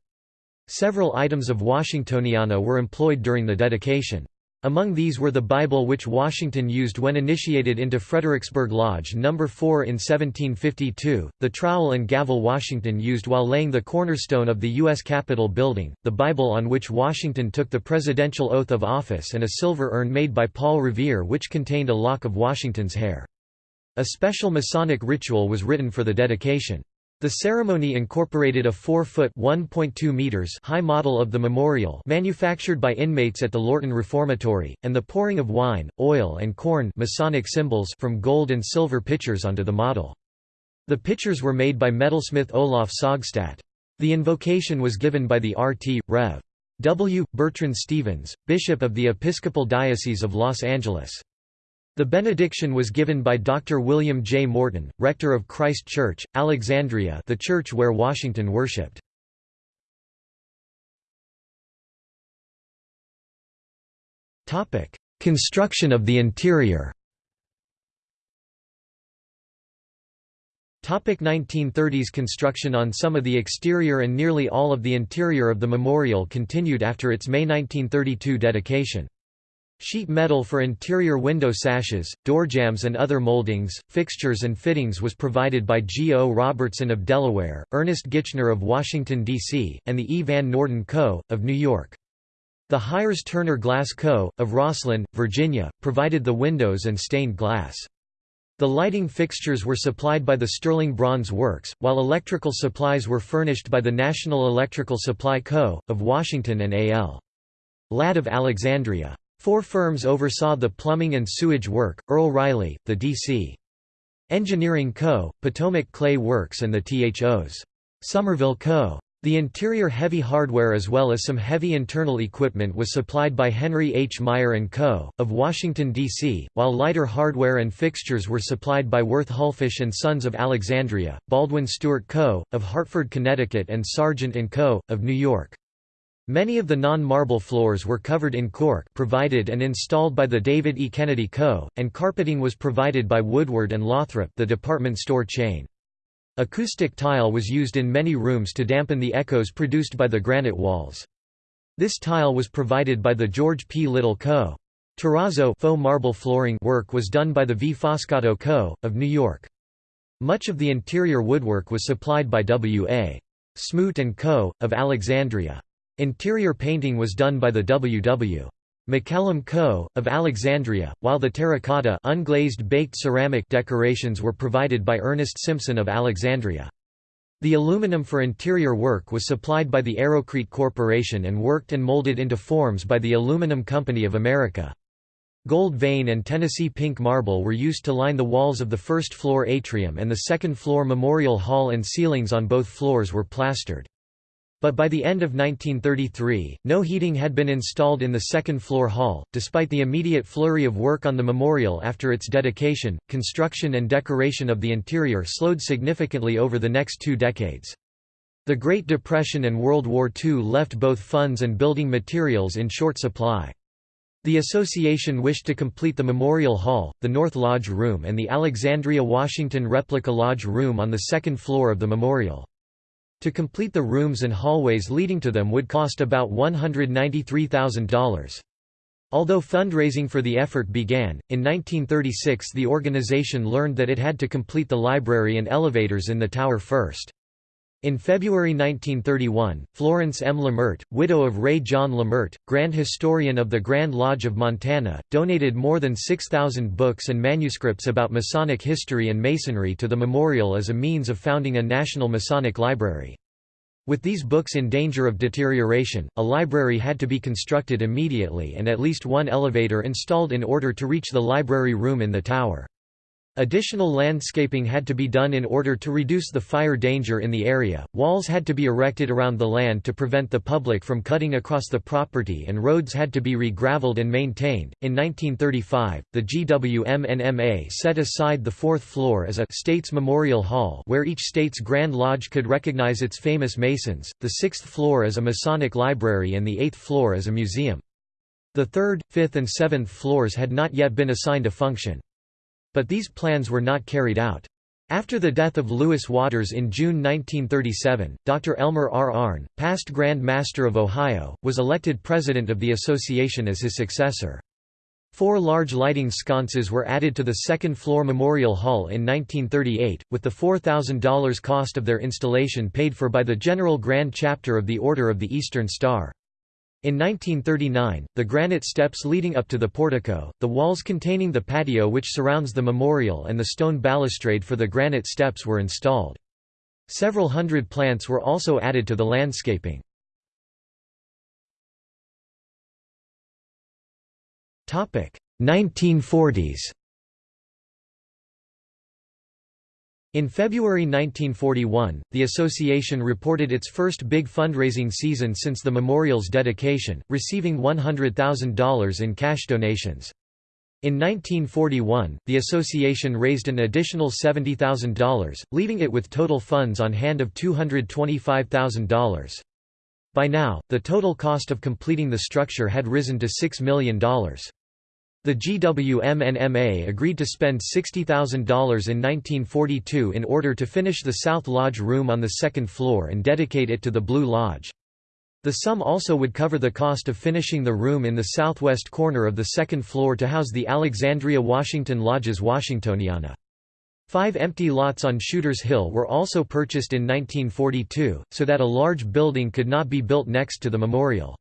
Several items of Washingtoniana were employed during the dedication. Among these were the Bible which Washington used when initiated into Fredericksburg Lodge No. 4 in 1752, the trowel and gavel Washington used while laying the cornerstone of the U.S. Capitol building, the Bible on which Washington took the presidential oath of office and a silver urn made by Paul Revere which contained a lock of Washington's hair. A special Masonic ritual was written for the dedication. The ceremony incorporated a 4-foot high model of the memorial manufactured by inmates at the Lorton Reformatory, and the pouring of wine, oil and corn Masonic symbols from gold and silver pitchers onto the model. The pitchers were made by metalsmith Olaf Sogstad. The invocation was given by the RT. Rev. W. Bertrand Stevens, Bishop of the Episcopal Diocese of Los Angeles. The benediction was given by Dr. William J. Morton, rector of Christ Church, Alexandria the church where Washington worshipped. Construction of the interior 1930s construction on some of the exterior and nearly all of the interior of the memorial continued after its May 1932 dedication. Sheet metal for interior window sashes, doorjambs and other moldings, fixtures and fittings was provided by G. O. Robertson of Delaware, Ernest Gitchner of Washington, D.C., and the E. Van Norden Co., of New York. The Hires Turner Glass Co., of Rosslyn, Virginia, provided the windows and stained glass. The lighting fixtures were supplied by the Sterling Bronze Works, while electrical supplies were furnished by the National Electrical Supply Co., of Washington and A.L. Ladd of Alexandria. Four firms oversaw the plumbing and sewage work, Earl Riley, the D.C. Engineering Co., Potomac Clay Works and the THO's. Somerville Co. The interior heavy hardware as well as some heavy internal equipment was supplied by Henry H. Meyer & Co., of Washington, D.C., while lighter hardware and fixtures were supplied by Worth Hullfish & Sons of Alexandria, Baldwin Stewart Co., of Hartford, Connecticut and Sargent & Co., of New York. Many of the non-marble floors were covered in cork provided and installed by the David E. Kennedy Co., and carpeting was provided by Woodward and Lothrop the department store chain. Acoustic tile was used in many rooms to dampen the echoes produced by the granite walls. This tile was provided by the George P. Little Co. Terrazzo faux marble flooring work was done by the V. Foscato Co., of New York. Much of the interior woodwork was supplied by W. A. Smoot & Co., of Alexandria. Interior painting was done by the W.W. McCallum Co., of Alexandria, while the terracotta unglazed baked ceramic decorations were provided by Ernest Simpson of Alexandria. The aluminum for interior work was supplied by the Aerocrete Corporation and worked and molded into forms by the Aluminum Company of America. Gold vein and Tennessee pink marble were used to line the walls of the first-floor atrium and the second-floor memorial hall and ceilings on both floors were plastered. But by the end of 1933, no heating had been installed in the second-floor hall. Despite the immediate flurry of work on the memorial after its dedication, construction and decoration of the interior slowed significantly over the next two decades. The Great Depression and World War II left both funds and building materials in short supply. The association wished to complete the Memorial Hall, the North Lodge Room and the Alexandria Washington Replica Lodge Room on the second floor of the memorial. To complete the rooms and hallways leading to them would cost about $193,000. Although fundraising for the effort began, in 1936 the organization learned that it had to complete the library and elevators in the tower first. In February 1931, Florence M. Lamert, widow of Ray John Lamert, Grand Historian of the Grand Lodge of Montana, donated more than 6,000 books and manuscripts about Masonic history and Masonry to the memorial as a means of founding a national Masonic library. With these books in danger of deterioration, a library had to be constructed immediately and at least one elevator installed in order to reach the library room in the tower. Additional landscaping had to be done in order to reduce the fire danger in the area, walls had to be erected around the land to prevent the public from cutting across the property and roads had to be re-gravelled and maintained. In 1935, the GWMNMA set aside the fourth floor as a «States Memorial Hall» where each state's Grand Lodge could recognize its famous Masons, the sixth floor as a Masonic library and the eighth floor as a museum. The third, fifth and seventh floors had not yet been assigned a function. But these plans were not carried out. After the death of Lewis Watres in June 1937, Dr. Elmer R. Arnn, past Grand Master of Ohio, was elected president of the association as his successor. Four large lighting sconces were added to the second-floor Memorial Hall in 1938, with the $4,000 cost of their installation paid for by the General Grand Chapter of the Order of the Eastern Star. In 1939, the granite steps leading up to the portico, the walls containing the patio which surrounds the memorial and the stone balustrade for the granite steps were installed. Several hundred plants were also added to the landscaping. Topic: 1940s In February 1941, the association reported its first big fundraising season since the memorial's dedication, receiving $100,000 in cash donations. In 1941, the association raised an additional $70,000, leaving it with total funds on hand of $225,000. By now, the total cost of completing the structure had risen to $6 million. The GWMNMA agreed to spend $60,000 in 1942 in order to finish the South Lodge room on the second floor and dedicate it to the Blue Lodge. The sum also would cover the cost of finishing the room in the southwest corner of the second floor to house the Alexandria Washington Lodge's Washingtoniana. Five empty lots on Shuter's Hill were also purchased in 1942, so that a large building could not be built next to the memorial.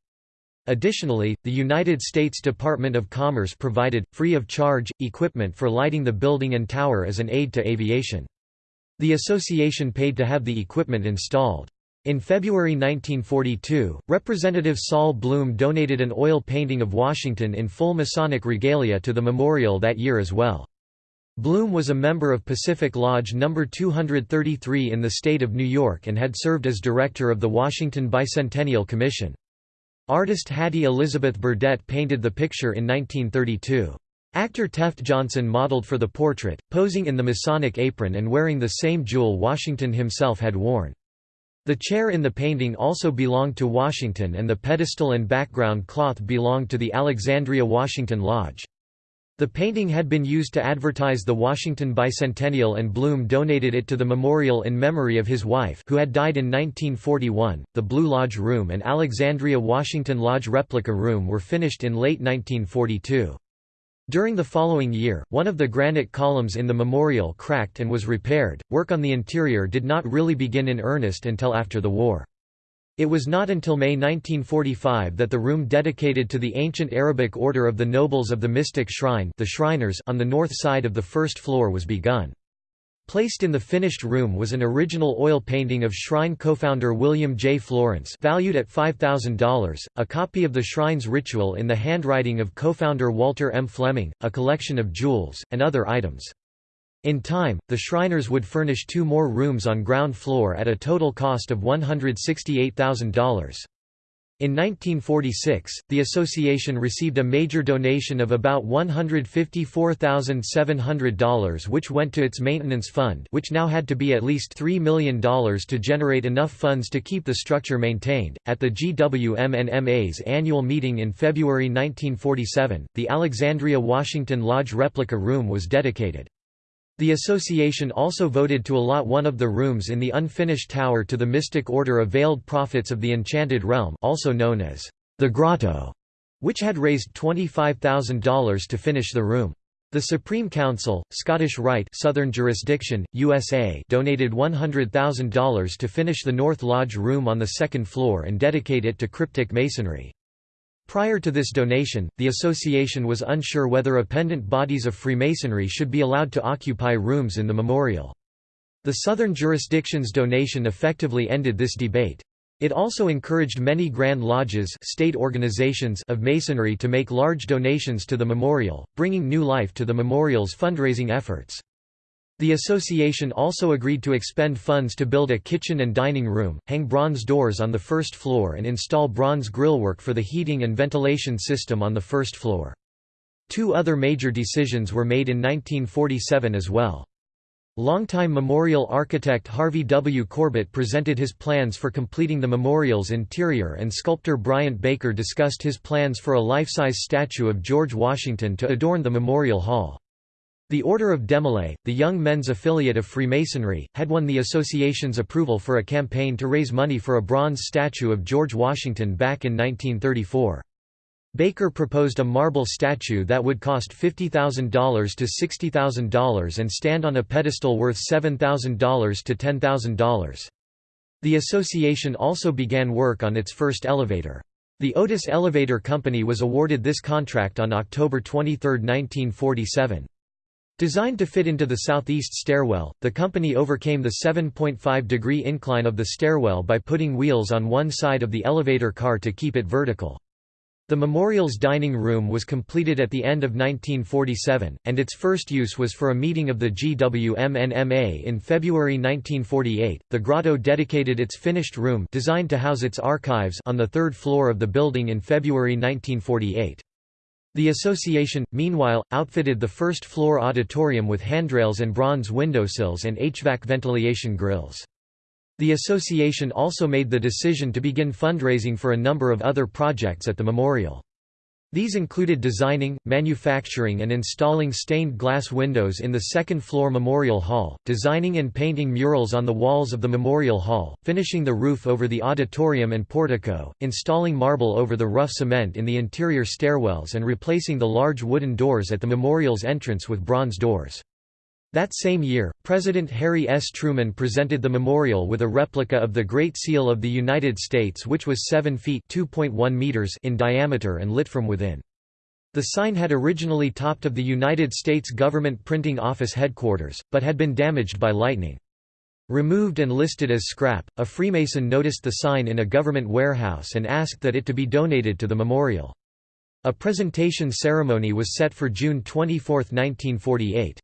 Additionally, the United States Department of Commerce provided, free of charge, equipment for lighting the building and tower as an aid to aviation. The association paid to have the equipment installed. In February 1942, Representative Sol Bloom donated an oil painting of Washington in full Masonic regalia to the memorial that year as well. Bloom was a member of Pacific Lodge No. 233 in the state of New York and had served as director of the Washington Bicentennial Commission. Artist Hattie Elizabeth Burdett painted the picture in 1932. Actor Tefft Johnson modeled for the portrait, posing in the Masonic apron and wearing the same jewel Washington himself had worn. The chair in the painting also belonged to Washington and the pedestal and background cloth belonged to the Alexandria Washington Lodge. The painting had been used to advertise the Washington Bicentennial and Bloom donated it to the memorial in memory of his wife who had died in 1941. The Blue Lodge Room and Alexandria Washington Lodge replica room were finished in late 1942. During the following year, one of the granite columns in the memorial cracked and was repaired. Work on the interior did not really begin in earnest until after the war. It was not until May 1945 that the room dedicated to the ancient Arabic order of the Nobles of the Mystic Shrine the Shriners on the north side of the first floor was begun. Placed in the finished room was an original oil painting of shrine co-founder William J. Florence valued at $5,000, a copy of the shrine's ritual in the handwriting of co-founder Walter M. Fleming, a collection of jewels, and other items. In time, the Shriners would furnish two more rooms on ground floor at a total cost of $168,000. In 1946, the association received a major donation of about $154,700 which went to its maintenance fund which now had to be at least $3 million to generate enough funds to keep the structure maintained. At the GWMNMA's annual meeting in February 1947, the Alexandria Washington Lodge replica room was dedicated. The association also voted to allot one of the rooms in the unfinished tower to the mystic order of Veiled Prophets of the Enchanted Realm also known as the Grotto, which had raised $25,000 to finish the room. The Supreme Council, Scottish Rite Southern Jurisdiction, USA donated $100,000 to finish the North Lodge room on the second floor and dedicate it to cryptic masonry. Prior to this donation, the association was unsure whether appendant bodies of Freemasonry should be allowed to occupy rooms in the memorial. The Southern jurisdiction's donation effectively ended this debate. It also encouraged many Grand Lodges state organizations of Masonry to make large donations to the memorial, bringing new life to the memorial's fundraising efforts. The association also agreed to expend funds to build a kitchen and dining room, hang bronze doors on the first floor and install bronze grillwork for the heating and ventilation system on the first floor. Two other major decisions were made in 1947 as well. Longtime memorial architect Harvey W. Corbett presented his plans for completing the memorial's interior and sculptor Bryant Baker discussed his plans for a life-size statue of George Washington to adorn the Memorial Hall. The Order of Demolay, the young men's affiliate of Freemasonry, had won the association's approval for a campaign to raise money for a bronze statue of George Washington back in 1934. Baker proposed a marble statue that would cost $50,000 to $60,000 and stand on a pedestal worth $7,000 to $10,000. The association also began work on its first elevator. The Otis Elevator Company was awarded this contract on October 23, 1947. Designed to fit into the southeast stairwell, the company overcame the 7.5 degree incline of the stairwell by putting wheels on one side of the elevator car to keep it vertical. The memorial's dining room was completed at the end of 1947, and its first use was for a meeting of the GWMNMA in February 1948. The grotto dedicated its finished room designed to house its archives on the third floor of the building in February 1948. The association, meanwhile, outfitted the first-floor auditorium with handrails and bronze windowsills and HVAC ventilation grills. The association also made the decision to begin fundraising for a number of other projects at the memorial. These included designing, manufacturing and installing stained glass windows in the second-floor Memorial Hall, designing and painting murals on the walls of the Memorial Hall, finishing the roof over the auditorium and portico, installing marble over the rough cement in the interior stairwells and replacing the large wooden doors at the memorial's entrance with bronze doors. That same year, President Harry S. Truman presented the memorial with a replica of the Great Seal of the United States which was 7 feet meters in diameter and lit from within. The sign had originally topped of the United States Government Printing Office headquarters, but had been damaged by lightning. Removed and listed as scrap, a Freemason noticed the sign in a government warehouse and asked that it to be donated to the memorial. A presentation ceremony was set for June 24, 1948.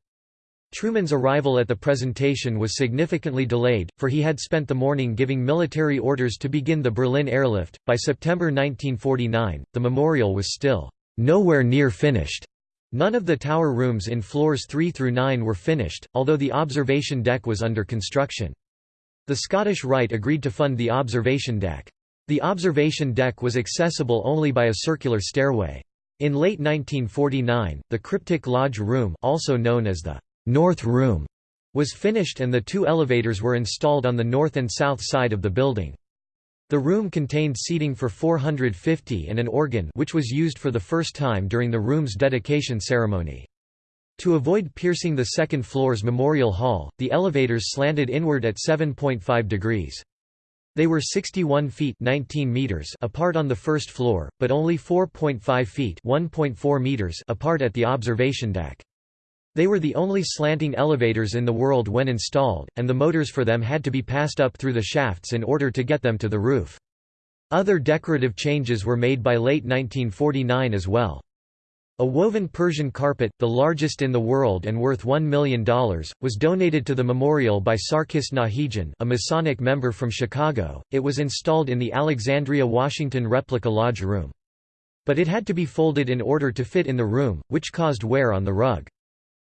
Truman's arrival at the presentation was significantly delayed, for he had spent the morning giving military orders to begin the Berlin airlift. By September 1949, the memorial was still nowhere near finished. None of the tower rooms in floors 3 through 9 were finished, although the observation deck was under construction. The Scottish Rite agreed to fund the observation deck. The observation deck was accessible only by a circular stairway. In late 1949, the Cryptic Lodge Room also known as the North Room was finished and the two elevators were installed on the north and south side of the building. The room contained seating for 450 and an organ which was used for the first time during the room's dedication ceremony. To avoid piercing the second floor's memorial hall, the elevators slanted inward at 7.5 degrees. They were 61 feet 19 meters apart on the first floor, but only 4.5 feet 1.4 meters apart at the observation deck. They were the only slanting elevators in the world when installed, and the motors for them had to be passed up through the shafts in order to get them to the roof. Other decorative changes were made by late 1949 as well. A woven Persian carpet, the largest in the world and worth $1 million, was donated to the memorial by Sarkis Nahigian a Masonic member from Chicago. It was installed in the Alexandria Washington replica lodge room. But it had to be folded in order to fit in the room, which caused wear on the rug.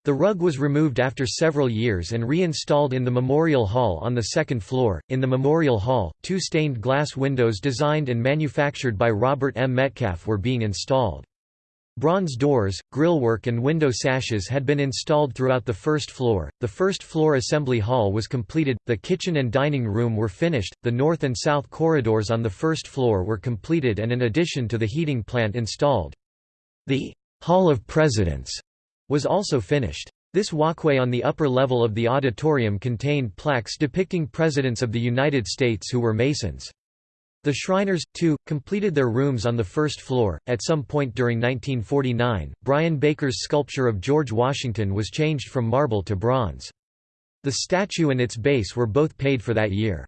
The rug was removed after several years and reinstalled in the Memorial Hall on the second floor. In the Memorial Hall, two stained glass windows designed and manufactured by Robert M. Metcalf were being installed. Bronze doors, grillwork, and window sashes had been installed throughout the first floor. The first floor assembly hall was completed, the kitchen and dining room were finished, the north and south corridors on the first floor were completed, and an addition to the heating plant installed. The Hall of Presidents was also finished. This walkway on the upper level of the auditorium contained plaques depicting presidents of the United States who were Masons. The Shriners, too, completed their rooms on the first floor. At some point during 1949, Bryant Baker's sculpture of George Washington was changed from marble to bronze. The statue and its base were both paid for that year.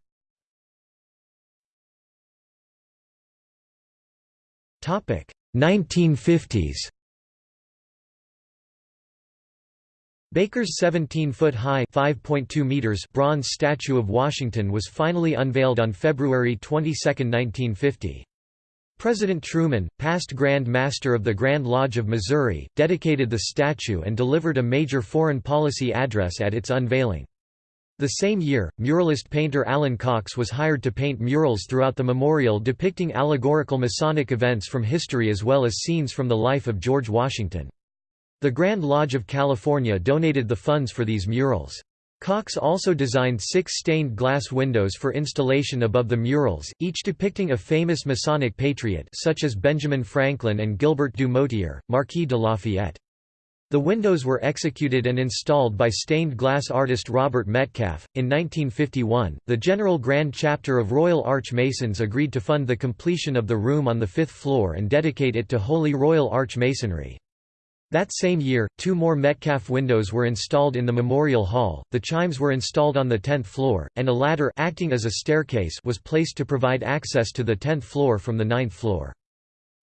Topic: 1950s. Baker's 17-foot-high (5.2 meters) bronze statue of Washington was finally unveiled on February 22, 1950. President Truman, past Grand Master of the Grand Lodge of Missouri, dedicated the statue and delivered a major foreign policy address at its unveiling. The same year, muralist painter Allyn Cox was hired to paint murals throughout the memorial depicting allegorical Masonic events from history as well as scenes from the life of George Washington. The Grand Lodge of California donated the funds for these murals. Cox also designed six stained glass windows for installation above the murals, each depicting a famous Masonic patriot such as Benjamin Franklin and Gilbert du Motier, Marquis de Lafayette. The windows were executed and installed by stained glass artist Robert Metcalf. In 1951, the General Grand Chapter of Royal Arch Masons agreed to fund the completion of the room on the fifth floor and dedicate it to Holy Royal Arch Masonry. That same year, two more Metcalf windows were installed in the Memorial Hall, the chimes were installed on the 10th floor, and a ladder acting as a staircase was placed to provide access to the 10th floor from the 9th floor.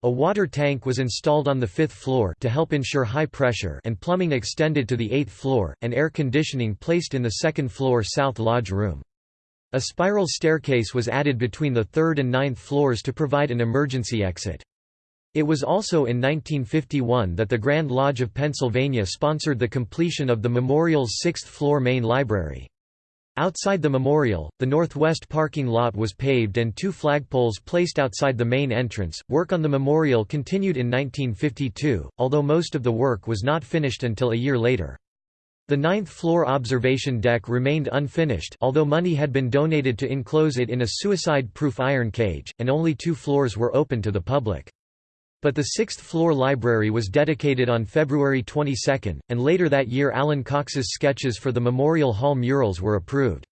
A water tank was installed on the 5th floor to help ensure high pressure and plumbing extended to the 8th floor, and air conditioning placed in the 2nd floor South Lodge room. A spiral staircase was added between the 3rd and 9th floors to provide an emergency exit. It was also in 1951 that the Grand Lodge of Pennsylvania sponsored the completion of the memorial's sixth-floor main library. Outside the memorial, the northwest parking lot was paved and two flagpoles placed outside the main entrance. Work on the memorial continued in 1952, although most of the work was not finished until a year later. The ninth floor observation deck remained unfinished although money had been donated to enclose it in a suicide-proof iron cage, and only two floors were open to the public. But the sixth-floor library was dedicated on February 22, and later that year Allyn Cox's sketches for the Memorial Hall murals were approved.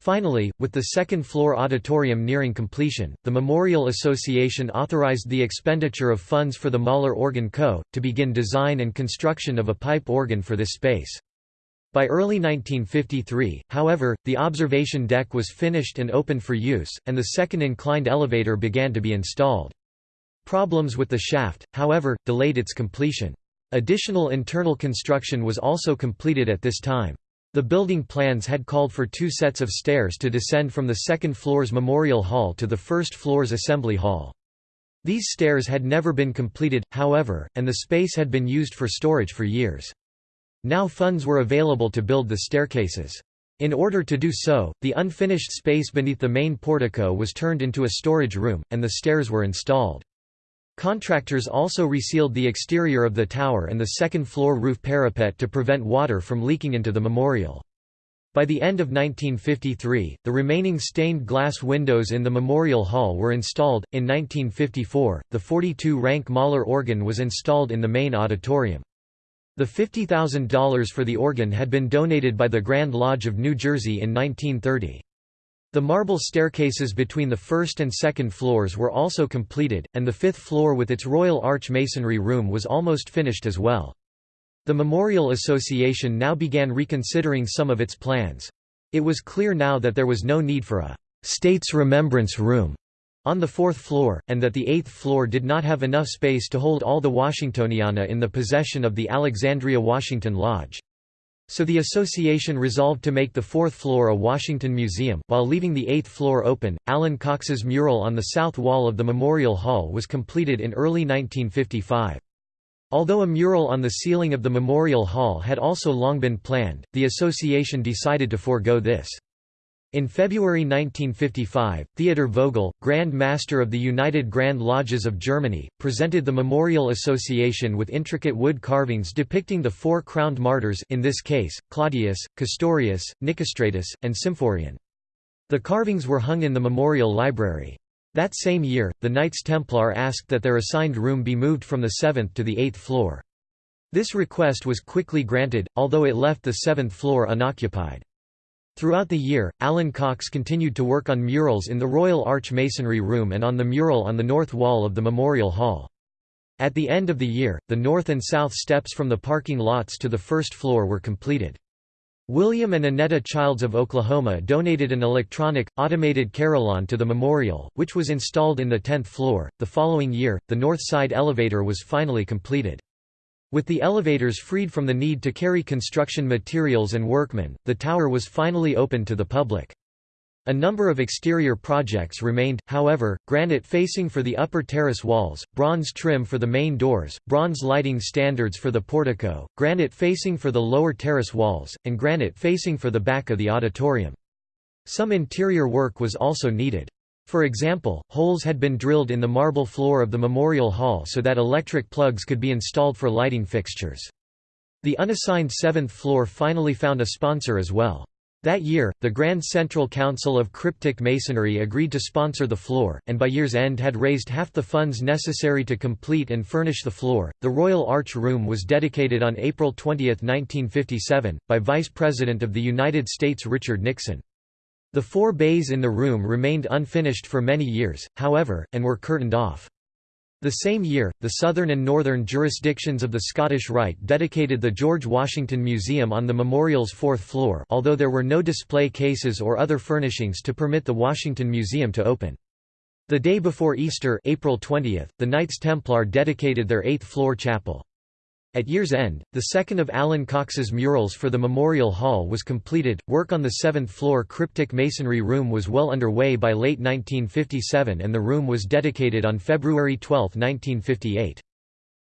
Finally, with the second-floor auditorium nearing completion, the Memorial Association authorized the expenditure of funds for the Möller Organ Co., to begin design and construction of a pipe organ for this space. By early 1953, however, the observation deck was finished and opened for use, and the second inclined elevator began to be installed. Problems with the shaft, however, delayed its completion. Additional internal construction was also completed at this time. The building plans had called for two sets of stairs to descend from the second floor's Memorial Hall to the first floor's Assembly Hall. These stairs had never been completed, however, and the space had been used for storage for years. Now funds were available to build the staircases. In order to do so, the unfinished space beneath the main portico was turned into a storage room, and the stairs were installed. Contractors also resealed the exterior of the tower and the second-floor roof parapet to prevent water from leaking into the memorial. By the end of 1953, the remaining stained glass windows in the Memorial Hall were installed. In 1954, the 42 rank Möller organ was installed in the main auditorium. The $50,000 for the organ had been donated by the Grand Lodge of New Jersey in 1930. The marble staircases between the first and second floors were also completed, and the fifth floor with its Royal Arch Masonry room was almost finished as well. The Memorial Association now began reconsidering some of its plans. It was clear now that there was no need for a «States Remembrance Room» on the fourth floor, and that the eighth floor did not have enough space to hold all the Washingtoniana in the possession of the Alexandria Washington Lodge. So the association resolved to make the fourth floor a Washington Museum, while leaving the eighth floor open. Allyn Cox's mural on the south wall of the Memorial Hall was completed in early 1955. Although a mural on the ceiling of the Memorial Hall had also long been planned, the association decided to forego this. In February 1955, Theodor Vogel, Grand Master of the United Grand Lodges of Germany, presented the Memorial Association with intricate wood carvings depicting the four crowned martyrs in this case, Claudius, Castorius, Nicostratus, and Symphorian. The carvings were hung in the Memorial Library. That same year, the Knights Templar asked that their assigned room be moved from the seventh to the eighth floor. This request was quickly granted, although it left the seventh floor unoccupied. Throughout the year, Allyn Cox continued to work on murals in the Royal Arch Masonry Room and on the mural on the north wall of the Memorial Hall. At the end of the year, the north and south steps from the parking lots to the first floor were completed. William and Annetta Childs of Oklahoma donated an electronic, automated carillon to the memorial, which was installed in the 10th floor. The following year, the north side elevator was finally completed. With the elevators freed from the need to carry construction materials and workmen, the tower was finally opened to the public. A number of exterior projects remained, however, granite facing for the upper terrace walls, bronze trim for the main doors, bronze lighting standards for the portico, granite facing for the lower terrace walls, and granite facing for the back of the auditorium. Some interior work was also needed. For example, holes had been drilled in the marble floor of the Memorial Hall so that electric plugs could be installed for lighting fixtures. The unassigned seventh floor finally found a sponsor as well. That year, the Grand Central Council of Cryptic Masonry agreed to sponsor the floor, and by year's end had raised half the funds necessary to complete and furnish the floor. The Royal Arch Room was dedicated on April 20, 1957, by Vice President of the United States Richard Nixon. The four bays in the room remained unfinished for many years, however, and were curtained off. The same year, the southern and northern jurisdictions of the Scottish Rite dedicated the George Washington Museum on the memorial's fourth floor although there were no display cases or other furnishings to permit the Washington Museum to open. The day before Easter April 20, the Knights Templar dedicated their eighth-floor chapel. At year's end, the second of Allyn Cox's murals for the Memorial Hall was completed. Work on the seventh floor cryptic masonry room was well underway by late 1957 and the room was dedicated on February 12, 1958.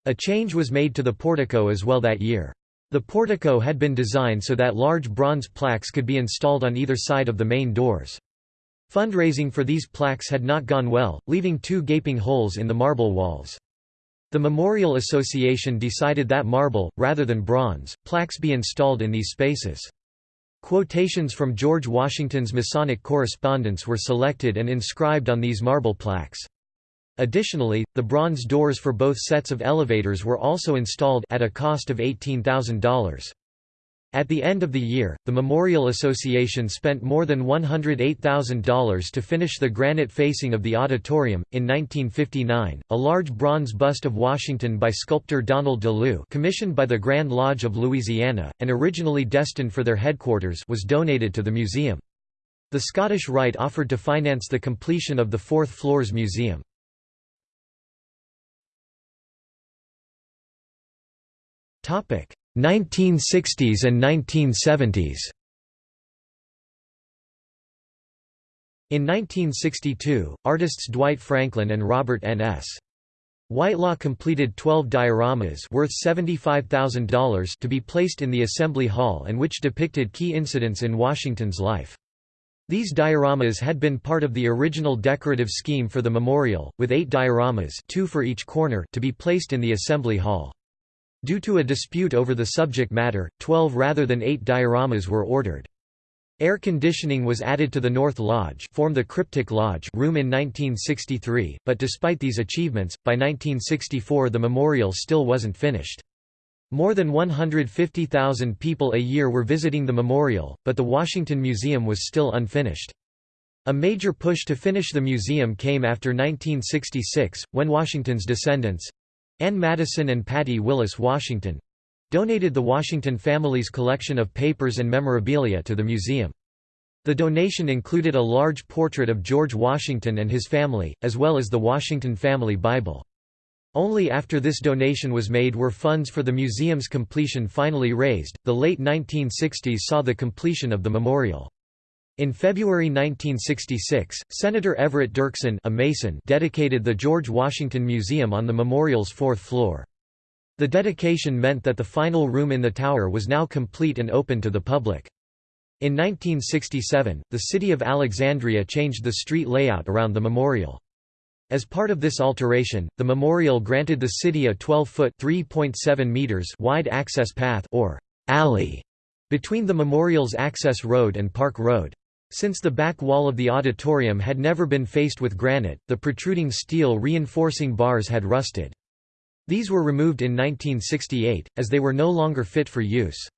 A change was made to the portico as well that year. The portico had been designed so that large bronze plaques could be installed on either side of the main doors. Fundraising for these plaques had not gone well, leaving two gaping holes in the marble walls. The Memorial Association decided that marble, rather than bronze, plaques be installed in these spaces. Quotations from George Washington's Masonic correspondence were selected and inscribed on these marble plaques. Additionally, the bronze doors for both sets of elevators were also installed at a cost of $18,000. At the end of the year, the Memorial Association spent more than $108,000 to finish the granite facing of the auditorium. In 1959, a large bronze bust of Washington by sculptor Donald DeLue, commissioned by the Grand Lodge of Louisiana and originally destined for their headquarters, was donated to the museum. The Scottish Rite offered to finance the completion of the fourth floor's museum. 1960s and 1970s In 1962, artists Dwight Franklin and Robert N.S. Whitelaw completed 12 dioramas worth $75,000 to be placed in the Assembly Hall and which depicted key incidents in Washington's life. These dioramas had been part of the original decorative scheme for the memorial, with eight dioramas two for each corner to be placed in the Assembly Hall. Due to a dispute over the subject matter, 12 rather than 8 dioramas were ordered. Air conditioning was added to the North Lodge, formed the Cryptic Lodge room in 1963, but despite these achievements, by 1964 the memorial still wasn't finished. More than 150,000 people a year were visiting the memorial, but the Washington Museum was still unfinished. A major push to finish the museum came after 1966, when Washington's descendants, Ann Madison and Patty Willis Washington donated the Washington family's collection of papers and memorabilia to the museum. The donation included a large portrait of George Washington and his family, as well as the Washington Family Bible. Only after this donation was made were funds for the museum's completion finally raised. The late 1960s saw the completion of the memorial. In February 1966, Senator Everett Dirksen a Mason dedicated the George Washington Museum on the memorial's fourth floor. The dedication meant that the final room in the tower was now complete and open to the public. In 1967, the city of Alexandria changed the street layout around the memorial. As part of this alteration, the memorial granted the city a 12-foot (3.7 meters) wide access path or alley between the memorial's access road and Park Road. Since the back wall of the auditorium had never been faced with granite, the protruding steel reinforcing bars had rusted. These were removed in 1968, as they were no longer fit for use.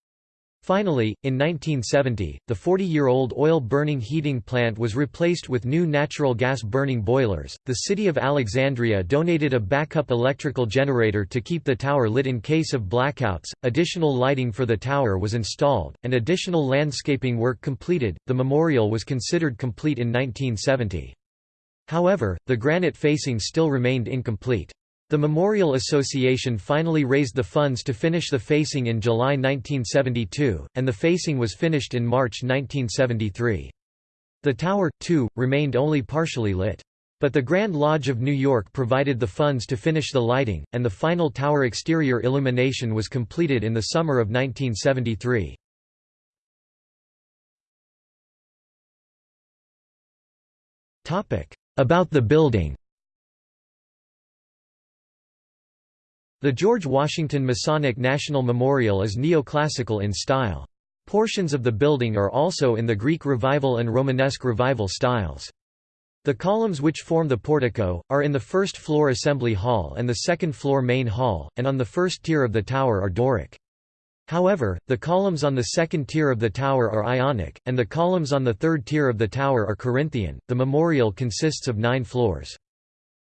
Finally, in 1970, the 40-year-old oil-burning heating plant was replaced with new natural gas-burning boilers. The city of Alexandria donated a backup electrical generator to keep the tower lit in case of blackouts. Additional lighting for the tower was installed, and additional landscaping work completed. The memorial was considered complete in 1970. However, the granite facing still remained incomplete. The Memorial Association finally raised the funds to finish the facing in July 1972, and the facing was finished in March 1973. The tower, too, remained only partially lit. But the Grand Lodge of New York provided the funds to finish the lighting, and the final tower exterior illumination was completed in the summer of 1973. About the building The George Washington Masonic National Memorial is neoclassical in style. Portions of the building are also in the Greek Revival and Romanesque Revival styles. The columns which form the portico, are in the first floor assembly hall and the second floor main hall, and on the first tier of the tower are Doric. However, the columns on the second tier of the tower are Ionic, and the columns on the third tier of the tower are Corinthian. The memorial consists of nine floors.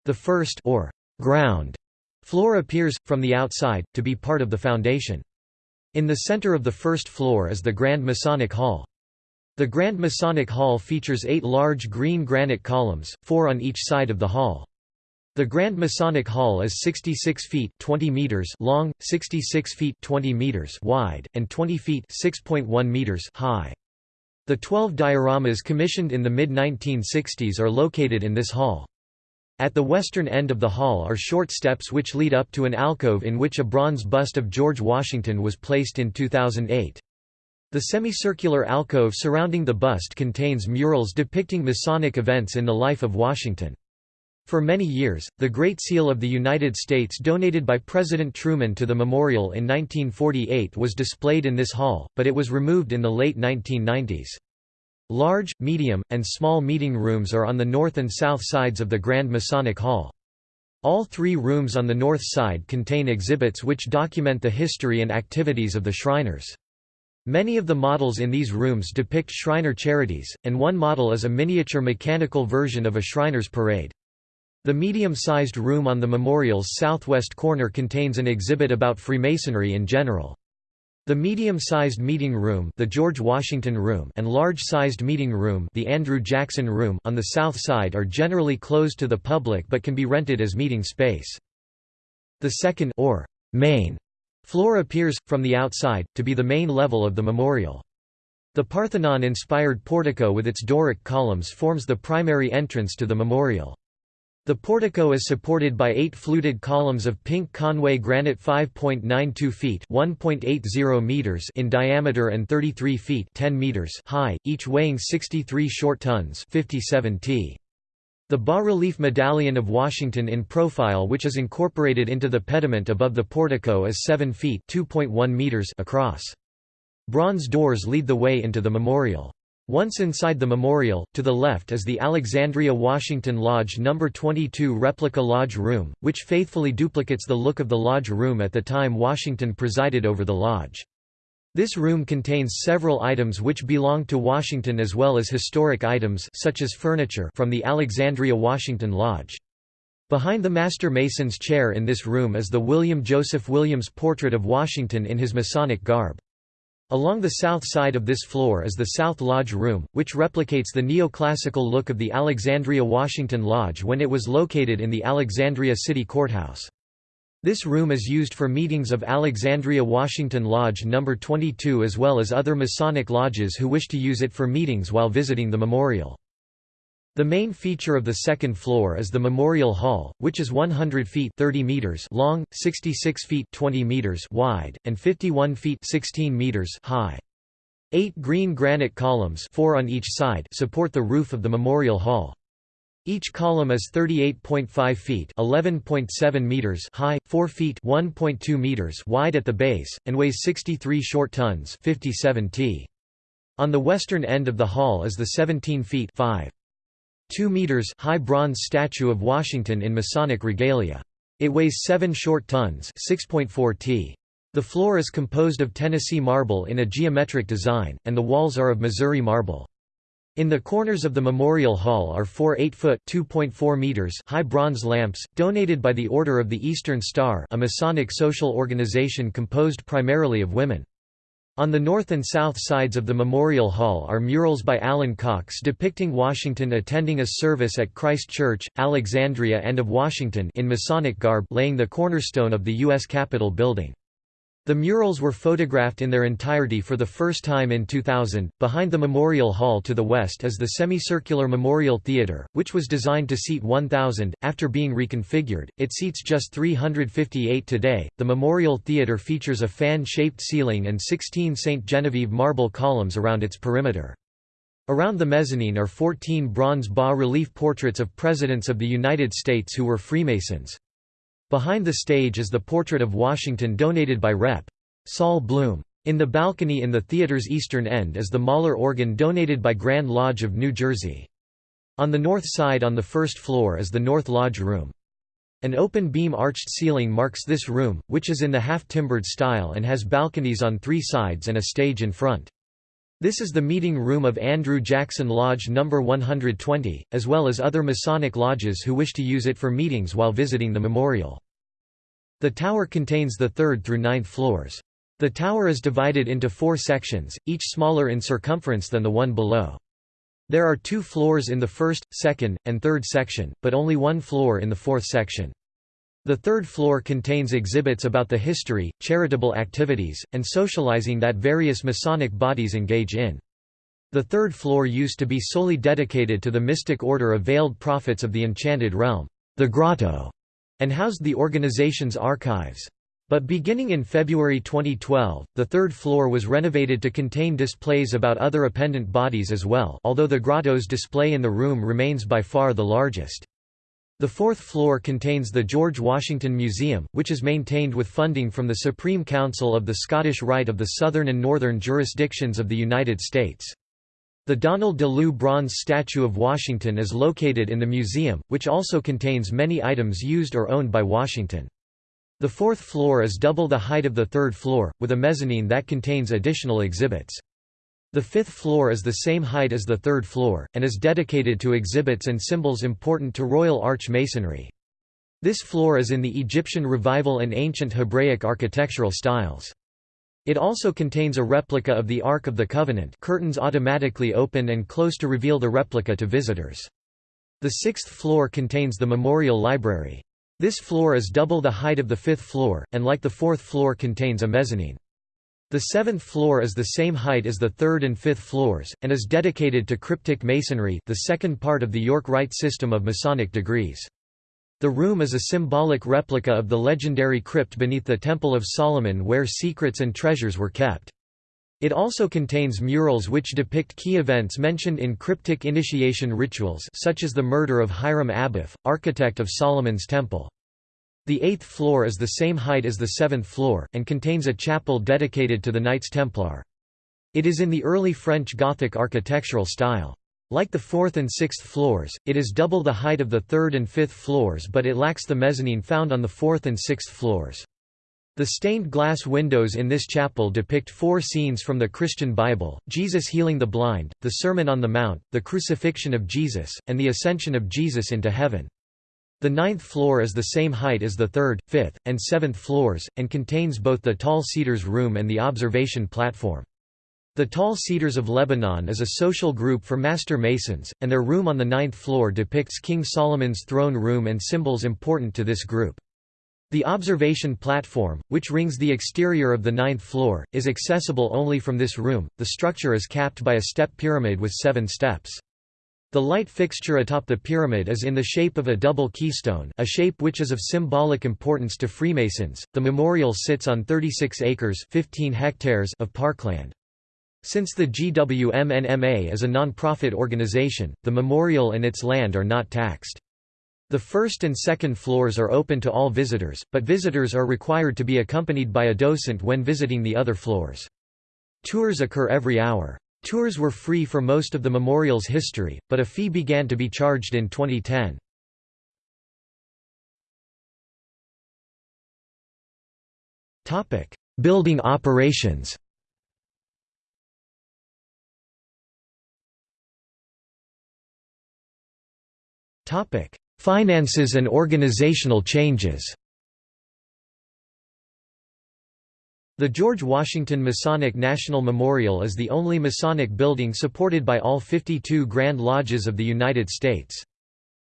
The first or ground Floor appears, from the outside, to be part of the foundation. In the center of the first floor is the Grand Masonic Hall. The Grand Masonic Hall features eight large green granite columns, four on each side of the hall. The Grand Masonic Hall is 66 feet 20 meters long, 66 feet 20 meters wide, and 20 feet 6.1 meters high. The 12 dioramas commissioned in the mid-1960s are located in this hall. At the western end of the hall are short steps which lead up to an alcove in which a bronze bust of George Washington was placed in 2008. The semicircular alcove surrounding the bust contains murals depicting Masonic events in the life of Washington. For many years, the Great Seal of the United States donated by President Truman to the memorial in 1948 was displayed in this hall, but it was removed in the late 1990s. Large, medium, and small meeting rooms are on the north and south sides of the Grand Masonic Hall. All three rooms on the north side contain exhibits which document the history and activities of the Shriners. Many of the models in these rooms depict Shriner charities, and one model is a miniature mechanical version of a Shriners parade. The medium-sized room on the memorial's southwest corner contains an exhibit about Freemasonry in general. The medium-sized meeting room, the George Washington Room, and large-sized meeting room, the Andrew Jackson Room, on the south side are generally closed to the public but can be rented as meeting space. The second or main floor appears from the outside to be the main level of the memorial. The Parthenon-inspired portico with its Doric columns forms the primary entrance to the memorial. The portico is supported by eight fluted columns of pink Conway granite 5.92 feet (1.80 meters) in diameter and 33 feet (10 meters) high, each weighing 63 short tons (57 t). The bas-relief medallion of Washington in profile which is incorporated into the pediment above the portico is 7 feet (2.1 meters) across. Bronze doors lead the way into the memorial. Once inside the memorial, to the left is the Alexandria Washington Lodge No. 22 replica lodge room, which faithfully duplicates the look of the lodge room at the time Washington presided over the lodge. This room contains several items which belong to Washington as well as historic items such as furniture from the Alexandria Washington Lodge. Behind the Master Mason's chair in this room is the William Joseph Williams portrait of Washington in his Masonic garb. Along the south side of this floor is the South Lodge Room, which replicates the neoclassical look of the Alexandria Washington Lodge when it was located in the Alexandria City Courthouse. This room is used for meetings of Alexandria Washington Lodge No. 22 as well as other Masonic lodges who wish to use it for meetings while visiting the memorial. The main feature of the second floor is the Memorial Hall, which is 100 feet 30 meters long, 66 feet 20 meters wide, and 51 feet 16 meters high. Eight green granite columns four on each side support the roof of the Memorial Hall. Each column is 38.5 feet (11.7 meters) high, 4 feet (1.2 meters) wide at the base, and weighs 63 short tons (57 t). On the western end of the hall is the 17 feet 5. 2 meters high bronze statue of Washington in Masonic regalia. It weighs 7 short tons 6.4 t. The floor is composed of Tennessee marble in a geometric design, and the walls are of Missouri marble. In the corners of the Memorial Hall are four 8-foot meters high bronze lamps, donated by the Order of the Eastern Star a Masonic social organization composed primarily of women. On the north and south sides of the Memorial Hall are murals by Allyn Cox depicting Washington attending a service at Christ Church, Alexandria and of Washington in Masonic garb laying the cornerstone of the U.S. Capitol building. The murals were photographed in their entirety for the first time in 2000. Behind the Memorial Hall to the west is the semicircular Memorial Theater, which was designed to seat 1,000. After being reconfigured, it seats just 358 today. The Memorial Theater features a fan shaped ceiling and 16 St. Genevieve marble columns around its perimeter. Around the mezzanine are 14 bronze bas relief portraits of presidents of the United States who were Freemasons. Behind the stage is the portrait of Washington donated by Rep. Sol Bloom. In the balcony in the theater's eastern end is the Möller organ donated by Grand Lodge of New Jersey. On the north side on the first floor is the North Lodge Room. An open beam arched ceiling marks this room, which is in the half-timbered style and has balconies on three sides and a stage in front. This is the meeting room of Andrew Jackson Lodge No. 120, as well as other Masonic lodges who wish to use it for meetings while visiting the memorial. The tower contains the third through ninth floors. The tower is divided into four sections, each smaller in circumference than the one below. There are two floors in the first, second, and third section, but only one floor in the fourth section. The third floor contains exhibits about the history, charitable activities, and socializing that various Masonic bodies engage in. The third floor used to be solely dedicated to the mystic order of veiled prophets of the Enchanted Realm, the Grotto, and housed the organization's archives. But beginning in February 2012, the third floor was renovated to contain displays about other appendant bodies as well although the grotto's display in the room remains by far the largest. The fourth floor contains the George Washington Museum, which is maintained with funding from the Supreme Council of the Scottish Rite of the Southern and Northern Jurisdictions of the United States. The Donald DeLue bronze statue of Washington is located in the museum, which also contains many items used or owned by Washington. The fourth floor is double the height of the third floor, with a mezzanine that contains additional exhibits. The fifth floor is the same height as the third floor, and is dedicated to exhibits and symbols important to Royal Arch Masonry. This floor is in the Egyptian Revival and Ancient Hebraic architectural styles. It also contains a replica of the Ark of the Covenant curtains automatically open and close to reveal the replica to visitors. The sixth floor contains the Memorial Library. This floor is double the height of the fifth floor, and like the fourth floor contains a mezzanine. The seventh floor is the same height as the third and fifth floors, and is dedicated to cryptic masonry the second part of the York Rite system of Masonic degrees. The room is a symbolic replica of the legendary crypt beneath the Temple of Solomon where secrets and treasures were kept. It also contains murals which depict key events mentioned in cryptic initiation rituals such as the murder of Hiram Abiff, architect of Solomon's Temple. The eighth floor is the same height as the seventh floor, and contains a chapel dedicated to the Knights Templar. It is in the early French Gothic architectural style. Like the fourth and sixth floors, it is double the height of the third and fifth floors but it lacks the mezzanine found on the fourth and sixth floors. The stained glass windows in this chapel depict four scenes from the Christian Bible, Jesus healing the blind, the Sermon on the Mount, the crucifixion of Jesus, and the ascension of Jesus into heaven. The ninth floor is the same height as the third, fifth, and seventh floors, and contains both the Tall Cedars Room and the observation platform. The Tall Cedars of Lebanon is a social group for Master Masons, and their room on the ninth floor depicts King Solomon's throne room and symbols important to this group. The observation platform, which rings the exterior of the ninth floor, is accessible only from this room. The structure is capped by a step pyramid with seven steps. The light fixture atop the pyramid is in the shape of a double keystone, a shape which is of symbolic importance to Freemasons. The memorial sits on 36 acres (15 hectares) of parkland. Since the GWMNMA is a non-profit organization, the memorial and its land are not taxed. The first and second floors are open to all visitors, but visitors are required to be accompanied by a docent when visiting the other floors. Tours occur every hour. Tours were free for most of the memorial's history, but a fee began to be charged in 2010. Building operations Finances and organizational changes The George Washington Masonic National Memorial is the only Masonic building supported by all 52 Grand Lodges of the United States.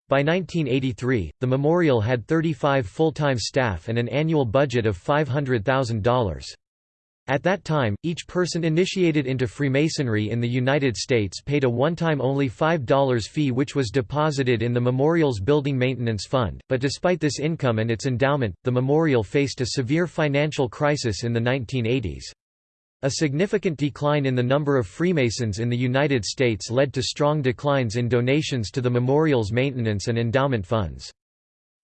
By 1983, the memorial had 35 full-time staff and an annual budget of $500,000. At that time, each person initiated into Freemasonry in the United States paid a one-time only $5 fee which was deposited in the memorial's building maintenance fund, but despite this income and its endowment, the memorial faced a severe financial crisis in the 1980s. A significant decline in the number of Freemasons in the United States led to strong declines in donations to the memorial's maintenance and endowment funds.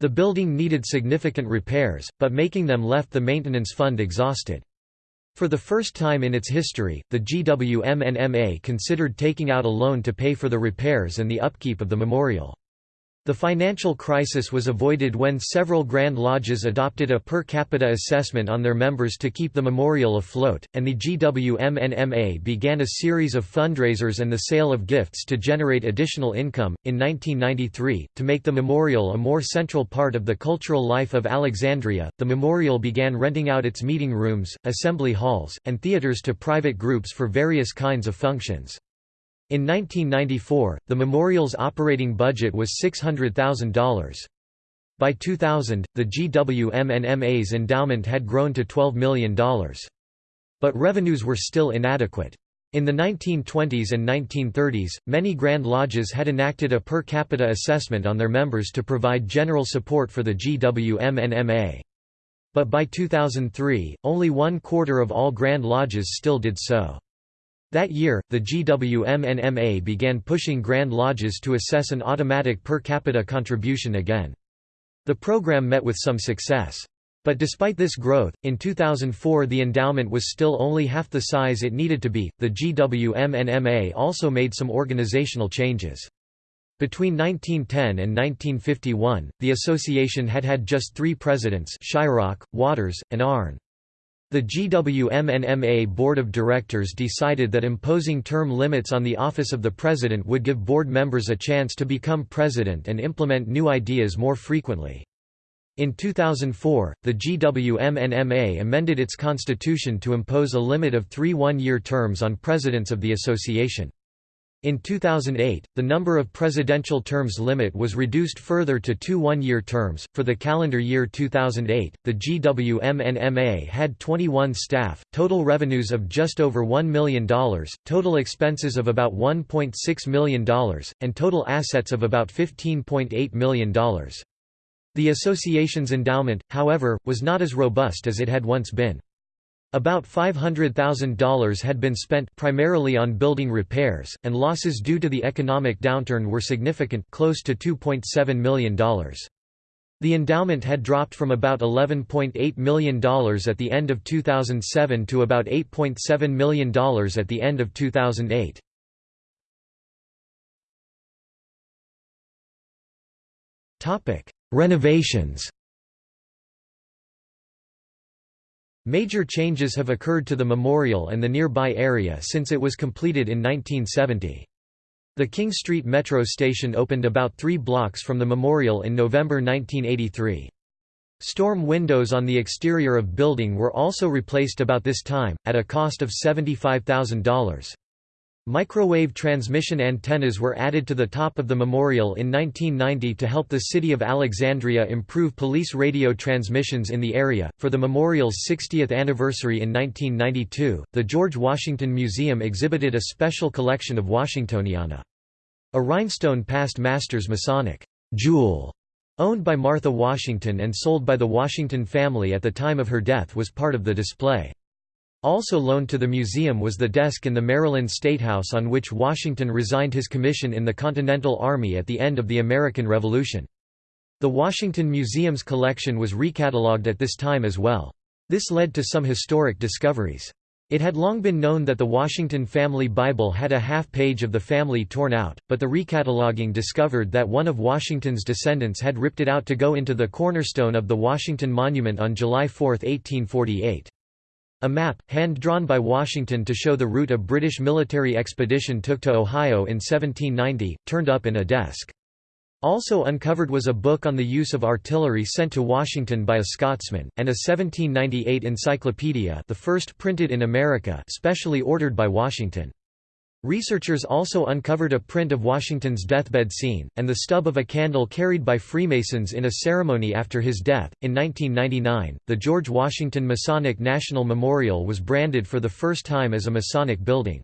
The building needed significant repairs, but making them left the maintenance fund exhausted. For the first time in its history, the GWMNMA considered taking out a loan to pay for the repairs and the upkeep of the memorial. The financial crisis was avoided when several Grand Lodges adopted a per capita assessment on their members to keep the memorial afloat, and the GWMNMA began a series of fundraisers and the sale of gifts to generate additional income. In 1993, to make the memorial a more central part of the cultural life of Alexandria, the memorial began renting out its meeting rooms, assembly halls, and theaters to private groups for various kinds of functions. In 1994, the memorial's operating budget was $600,000. By 2000, the GWMNMA's endowment had grown to $12 million. But revenues were still inadequate. In the 1920s and 1930s, many Grand Lodges had enacted a per capita assessment on their members to provide general support for the GWMNMA. But by 2003, only one quarter of all Grand Lodges still did so. That year, the GWMNMA began pushing Grand Lodges to assess an automatic per capita contribution again. The program met with some success. But despite this growth, in 2004 the endowment was still only half the size it needed to be. The GWMNMA also made some organizational changes. Between 1910 and 1951, the association had had just three presidents Shryock, Watres, and Arnn. The GWMNMA Board of Directors decided that imposing term limits on the office of the president would give board members a chance to become president and implement new ideas more frequently. In 2004, the GWMNMA amended its constitution to impose a limit of three one-year terms on presidents of the association. In 2008, the number of presidential terms limit was reduced further to two one-year terms. For the calendar year 2008, the GWMNMA had 21 staff, total revenues of just over $1 million, total expenses of about $1.6 million, and total assets of about $15.8 million. The association's endowment, however, was not as robust as it had once been. About $500,000 had been spent primarily on building repairs, and losses due to the economic downturn were significant close to $2.7 million. The endowment had dropped from about $11.8 million at the end of 2007 to about $8.7 million at the end of 2008. Renovations Major changes have occurred to the memorial and the nearby area since it was completed in 1970. The King Street Metro station opened about three blocks from the memorial in November 1983. Storm windows on the exterior of building were also replaced about this time, at a cost of $75,000. Microwave transmission antennas were added to the top of the memorial in 1990 to help the city of Alexandria improve police radio transmissions in the area. For the memorial's 60th anniversary in 1992, the George Washington Museum exhibited a special collection of Washingtoniana. A rhinestone past master's Masonic jewel, owned by Martha Washington and sold by the Washington family at the time of her death was part of the display. Also loaned to the museum was the desk in the Maryland Statehouse on which Washington resigned his commission in the Continental Army at the end of the American Revolution. The Washington Museum's collection was recatalogued at this time as well. This led to some historic discoveries. It had long been known that the Washington family Bible had a half page of the family torn out, but the recataloguing discovered that one of Washington's descendants had ripped it out to go into the cornerstone of the Washington Monument on July 4, 1848. A map, hand-drawn by Washington to show the route a British military expedition took to Ohio in 1790, turned up in a desk. Also uncovered was a book on the use of artillery sent to Washington by a Scotsman, and a 1798 encyclopedia the first printed in America specially ordered by Washington. Researchers also uncovered a print of Washington's deathbed scene, and the stub of a candle carried by Freemasons in a ceremony after his death. In 1999, the George Washington Masonic National Memorial was branded for the first time as a Masonic building.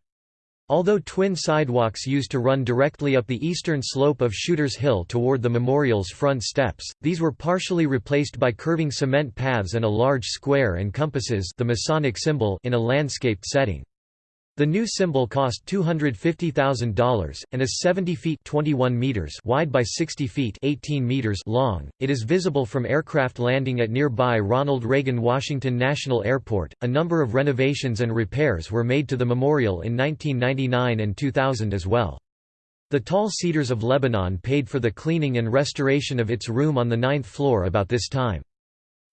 Although twin sidewalks used to run directly up the eastern slope of Shuter's Hill toward the memorial's front steps, these were partially replaced by curving cement paths and a large square and compasses the Masonic symbol in a landscaped setting. The new symbol cost $250,000, and is 70 feet 21 meters wide by 60 feet 18 meters long. It is visible from aircraft landing at nearby Ronald Reagan Washington National Airport. A number of renovations and repairs were made to the memorial in 1999 and 2000 as well. The Tall Cedars of Lebanon paid for the cleaning and restoration of its room on the ninth floor about this time.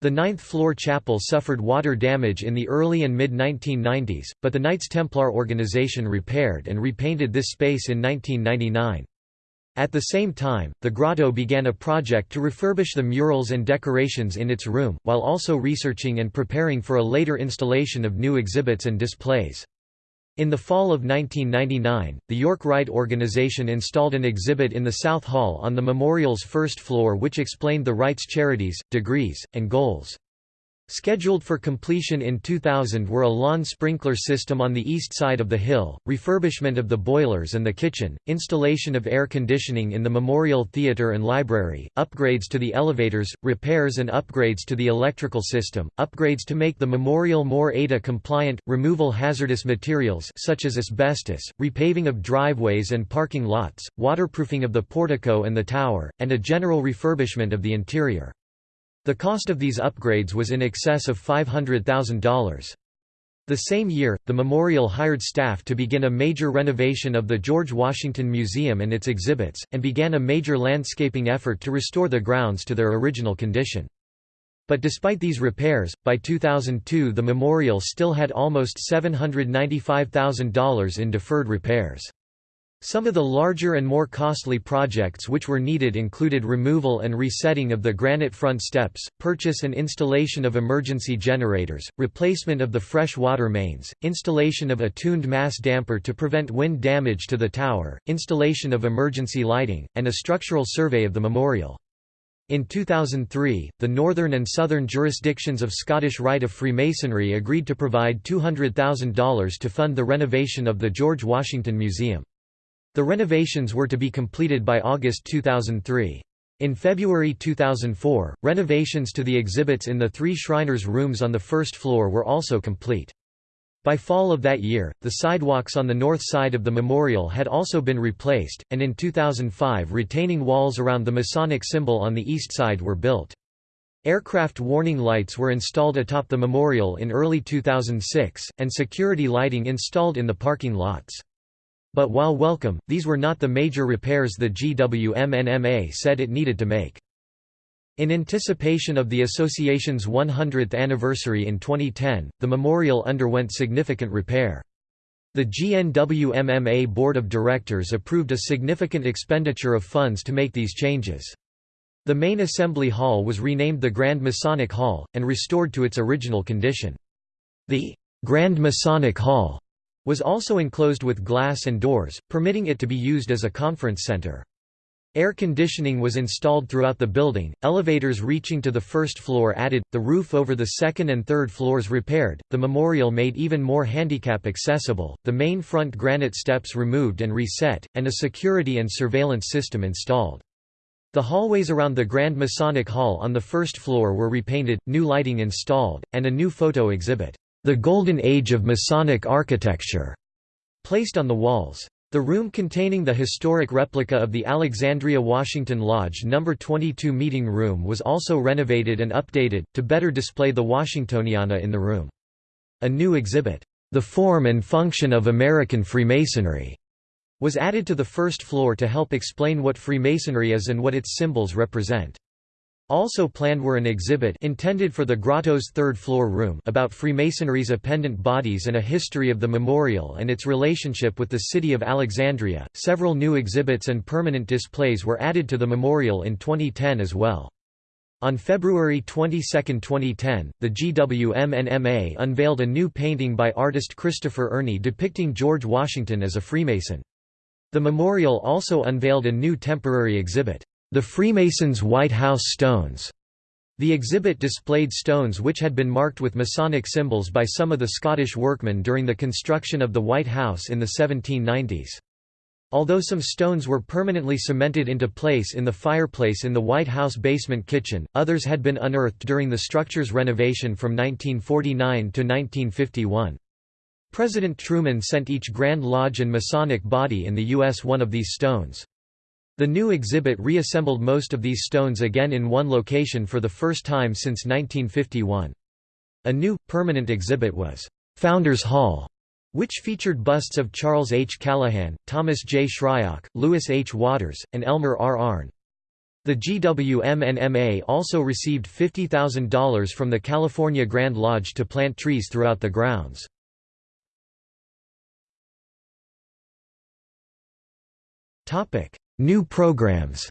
The ninth-floor chapel suffered water damage in the early and mid-1990s, but the Knights Templar organization repaired and repainted this space in 1999. At the same time, the Grotto began a project to refurbish the murals and decorations in its room, while also researching and preparing for a later installation of new exhibits and displays. In the fall of 1999, the York Rite organization installed an exhibit in the South Hall on the memorial's first floor which explained the Rite's charities, degrees, and goals. Scheduled for completion in 2000 were a lawn sprinkler system on the east side of the hill, refurbishment of the boilers and the kitchen, installation of air conditioning in the Memorial Theatre and Library, upgrades to the elevators, repairs and upgrades to the electrical system, upgrades to make the memorial more ADA compliant, removal hazardous materials such as asbestos, repaving of driveways and parking lots, waterproofing of the portico and the tower, and a general refurbishment of the interior. The cost of these upgrades was in excess of $500,000. The same year, the memorial hired staff to begin a major renovation of the George Washington Museum and its exhibits, and began a major landscaping effort to restore the grounds to their original condition. But despite these repairs, by 2002 the memorial still had almost $795,000 in deferred repairs. Some of the larger and more costly projects which were needed included removal and resetting of the granite front steps, purchase and installation of emergency generators, replacement of the fresh water mains, installation of a tuned mass damper to prevent wind damage to the tower, installation of emergency lighting, and a structural survey of the memorial. In 2003, the northern and southern jurisdictions of Scottish Rite of Freemasonry agreed to provide $200,000 to fund the renovation of the George Washington Museum. The renovations were to be completed by August 2003. In February 2004, renovations to the exhibits in the three Shriners' rooms on the first floor were also complete. By fall of that year, the sidewalks on the north side of the memorial had also been replaced, and in 2005 retaining walls around the Masonic symbol on the east side were built. Aircraft warning lights were installed atop the memorial in early 2006, and security lighting installed in the parking lots. But while welcome, these were not the major repairs the GWMNMA said it needed to make. In anticipation of the association's 100th anniversary in 2010, the memorial underwent significant repair. The GNWMMA Board of Directors approved a significant expenditure of funds to make these changes. The main assembly hall was renamed the Grand Masonic Hall, and restored to its original condition. The Grand Masonic Hall was also enclosed with glass and doors, permitting it to be used as a conference center. Air conditioning was installed throughout the building, elevators reaching to the first floor added, the roof over the second and third floors repaired, the memorial made even more handicap accessible, the main front granite steps removed and reset, and a security and surveillance system installed. The hallways around the Grand Masonic Hall on the first floor were repainted, new lighting installed, and a new photo exhibit. The Golden Age of Masonic Architecture, placed on the walls. The room containing the historic replica of the Alexandria Washington Lodge No. 22 meeting room was also renovated and updated, to better display the Washingtoniana in the room. A new exhibit, The Form and Function of American Freemasonry, was added to the first floor to help explain what Freemasonry is and what its symbols represent. Also planned were an exhibit intended for the grotto's third-floor room about Freemasonry's appendant bodies and a history of the memorial and its relationship with the city of Alexandria. Several new exhibits and permanent displays were added to the memorial in 2010 as well. On February 22, 2010, the GWM GWMNMA unveiled a new painting by artist Christopher Ernie depicting George Washington as a Freemason. The memorial also unveiled a new temporary exhibit. The Freemasons' White House Stones. The exhibit displayed stones which had been marked with Masonic symbols by some of the Scottish workmen during the construction of the White House in the 1790s. Although some stones were permanently cemented into place in the fireplace in the White House basement kitchen, others had been unearthed during the structure's renovation from 1949 to 1951. President Truman sent each Grand Lodge and Masonic body in the U.S. one of these stones. The new exhibit reassembled most of these stones again in one location for the first time since 1951. A new, permanent exhibit was, "'Founders Hall' which featured busts of Charles H. Callahan, Thomas J. Shryock, Lewis H. Watres, and Elmer R. Arne. The GWMNMA also received $50,000 from the California Grand Lodge to plant trees throughout the grounds. New programs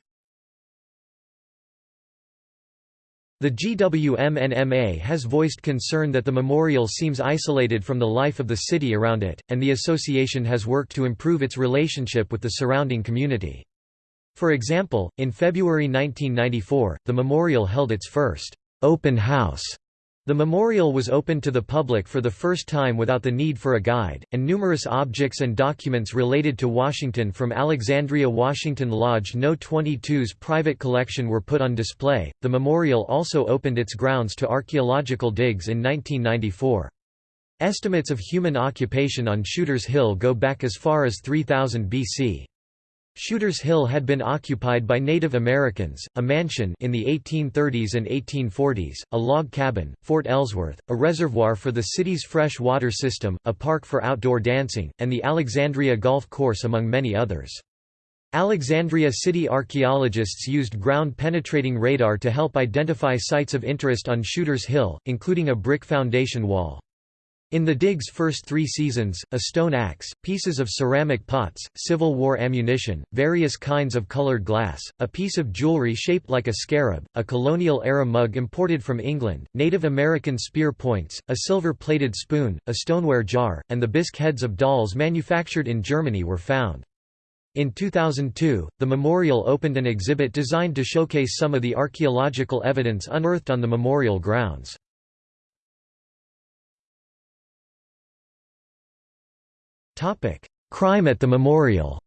The GWMNMA has voiced concern that the memorial seems isolated from the life of the city around it, and the association has worked to improve its relationship with the surrounding community. For example, in February 1994, the memorial held its first open house the memorial was opened to the public for the first time without the need for a guide, and numerous objects and documents related to Washington from Alexandria Washington Lodge No. 22's private collection were put on display. The memorial also opened its grounds to archaeological digs in 1994. Estimates of human occupation on Shuter's Hill go back as far as 3000 BC. Shuter's Hill had been occupied by Native Americans, a mansion in the 1830s and 1840s, a log cabin, Fort Ellsworth, a reservoir for the city's fresh water system, a park for outdoor dancing, and the Alexandria Golf Course among many others. Alexandria city archaeologists used ground-penetrating radar to help identify sites of interest on Shuter's Hill, including a brick foundation wall. In the dig's first three seasons, a stone axe, pieces of ceramic pots, Civil War ammunition, various kinds of colored glass, a piece of jewelry shaped like a scarab, a colonial-era mug imported from England, Native American spear points, a silver-plated spoon, a stoneware jar, and the bisque heads of dolls manufactured in Germany were found. In 2002, the memorial opened an exhibit designed to showcase some of the archaeological evidence unearthed on the memorial grounds. Crime at the memorial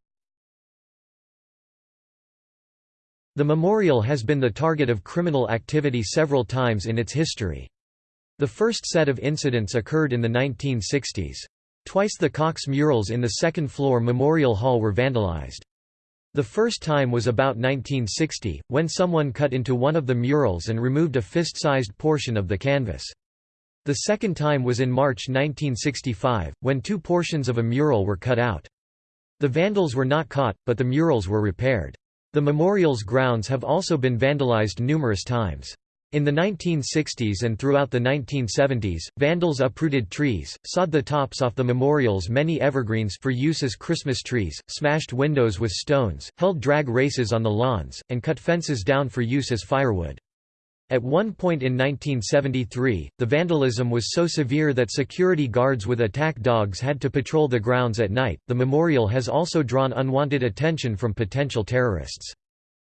The memorial has been the target of criminal activity several times in its history. The first set of incidents occurred in the 1960s. Twice the Cox murals in the second-floor Memorial Hall were vandalized. The first time was about 1960, when someone cut into one of the murals and removed a fist-sized portion of the canvas. The second time was in March 1965, when two portions of a mural were cut out. The vandals were not caught, but the murals were repaired. The memorial's grounds have also been vandalized numerous times. In the 1960s and throughout the 1970s, vandals uprooted trees, sawed the tops off the memorial's many evergreens for use as Christmas trees, smashed windows with stones, held drag races on the lawns, and cut fences down for use as firewood. At one point in 1973, the vandalism was so severe that security guards with attack dogs had to patrol the grounds at night. The memorial has also drawn unwanted attention from potential terrorists.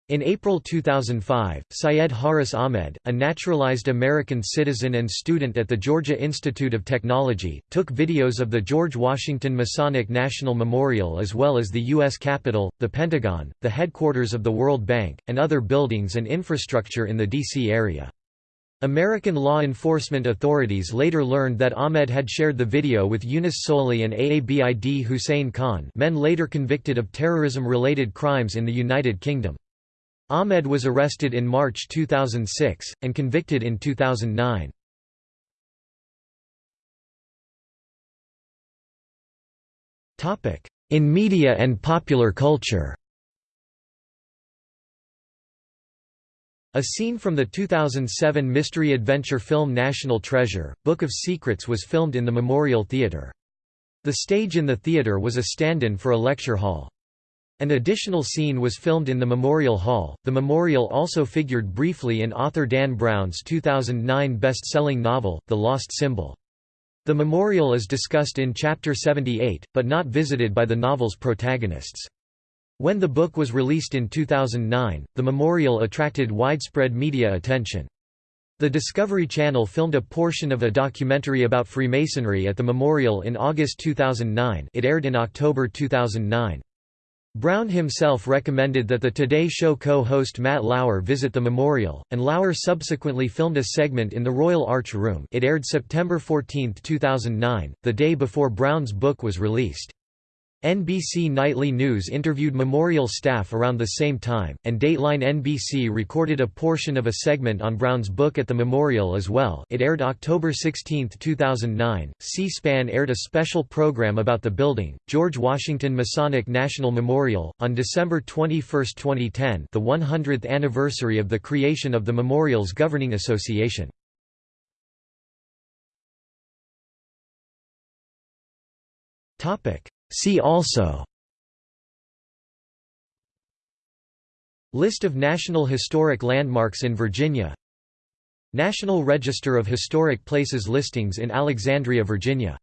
In April 2005, Syed Haris Ahmed, a naturalized American citizen and student at the Georgia Institute of Technology, took videos of the George Washington Masonic National Memorial as well as the U.S. Capitol, the Pentagon, the headquarters of the World Bank, and other buildings and infrastructure in the D.C. area. American law enforcement authorities later learned that Ahmed had shared the video with Younis Tsouli and Aabid Hussein Khan men later convicted of terrorism-related crimes in the United Kingdom. Ahmed was arrested in March 2006, and convicted in 2009. In media and popular culture A scene from the 2007 mystery adventure film National Treasure, Book of Secrets was filmed in the Memorial Theatre. The stage in the theatre was a stand-in for a lecture hall. An additional scene was filmed in the Memorial Hall. The memorial also figured briefly in author Dan Brown's 2009 best-selling novel, The Lost Symbol. The memorial is discussed in Chapter 78, but not visited by the novel's protagonists. When the book was released in 2009, the memorial attracted widespread media attention. The Discovery Channel filmed a portion of a documentary about Freemasonry at the memorial in August 2009 it aired in October 2009. Brown himself recommended that the Today Show co-host Matt Lauer visit the memorial, and Lauer subsequently filmed a segment in the Royal Arch Room it aired September 14, 2009, the day before Brown's book was released. NBC Nightly News interviewed Memorial staff around the same time, and Dateline NBC recorded a portion of a segment on Brown's book at the memorial as well it aired October 16, 2009. C-SPAN aired a special program about the building, George Washington Masonic National Memorial, on December 21, 2010 the 100th anniversary of the creation of the Memorial's governing association. Topic See also. List of National Historic Landmarks in Virginia. National Register of Historic Places listings in Alexandria, Virginia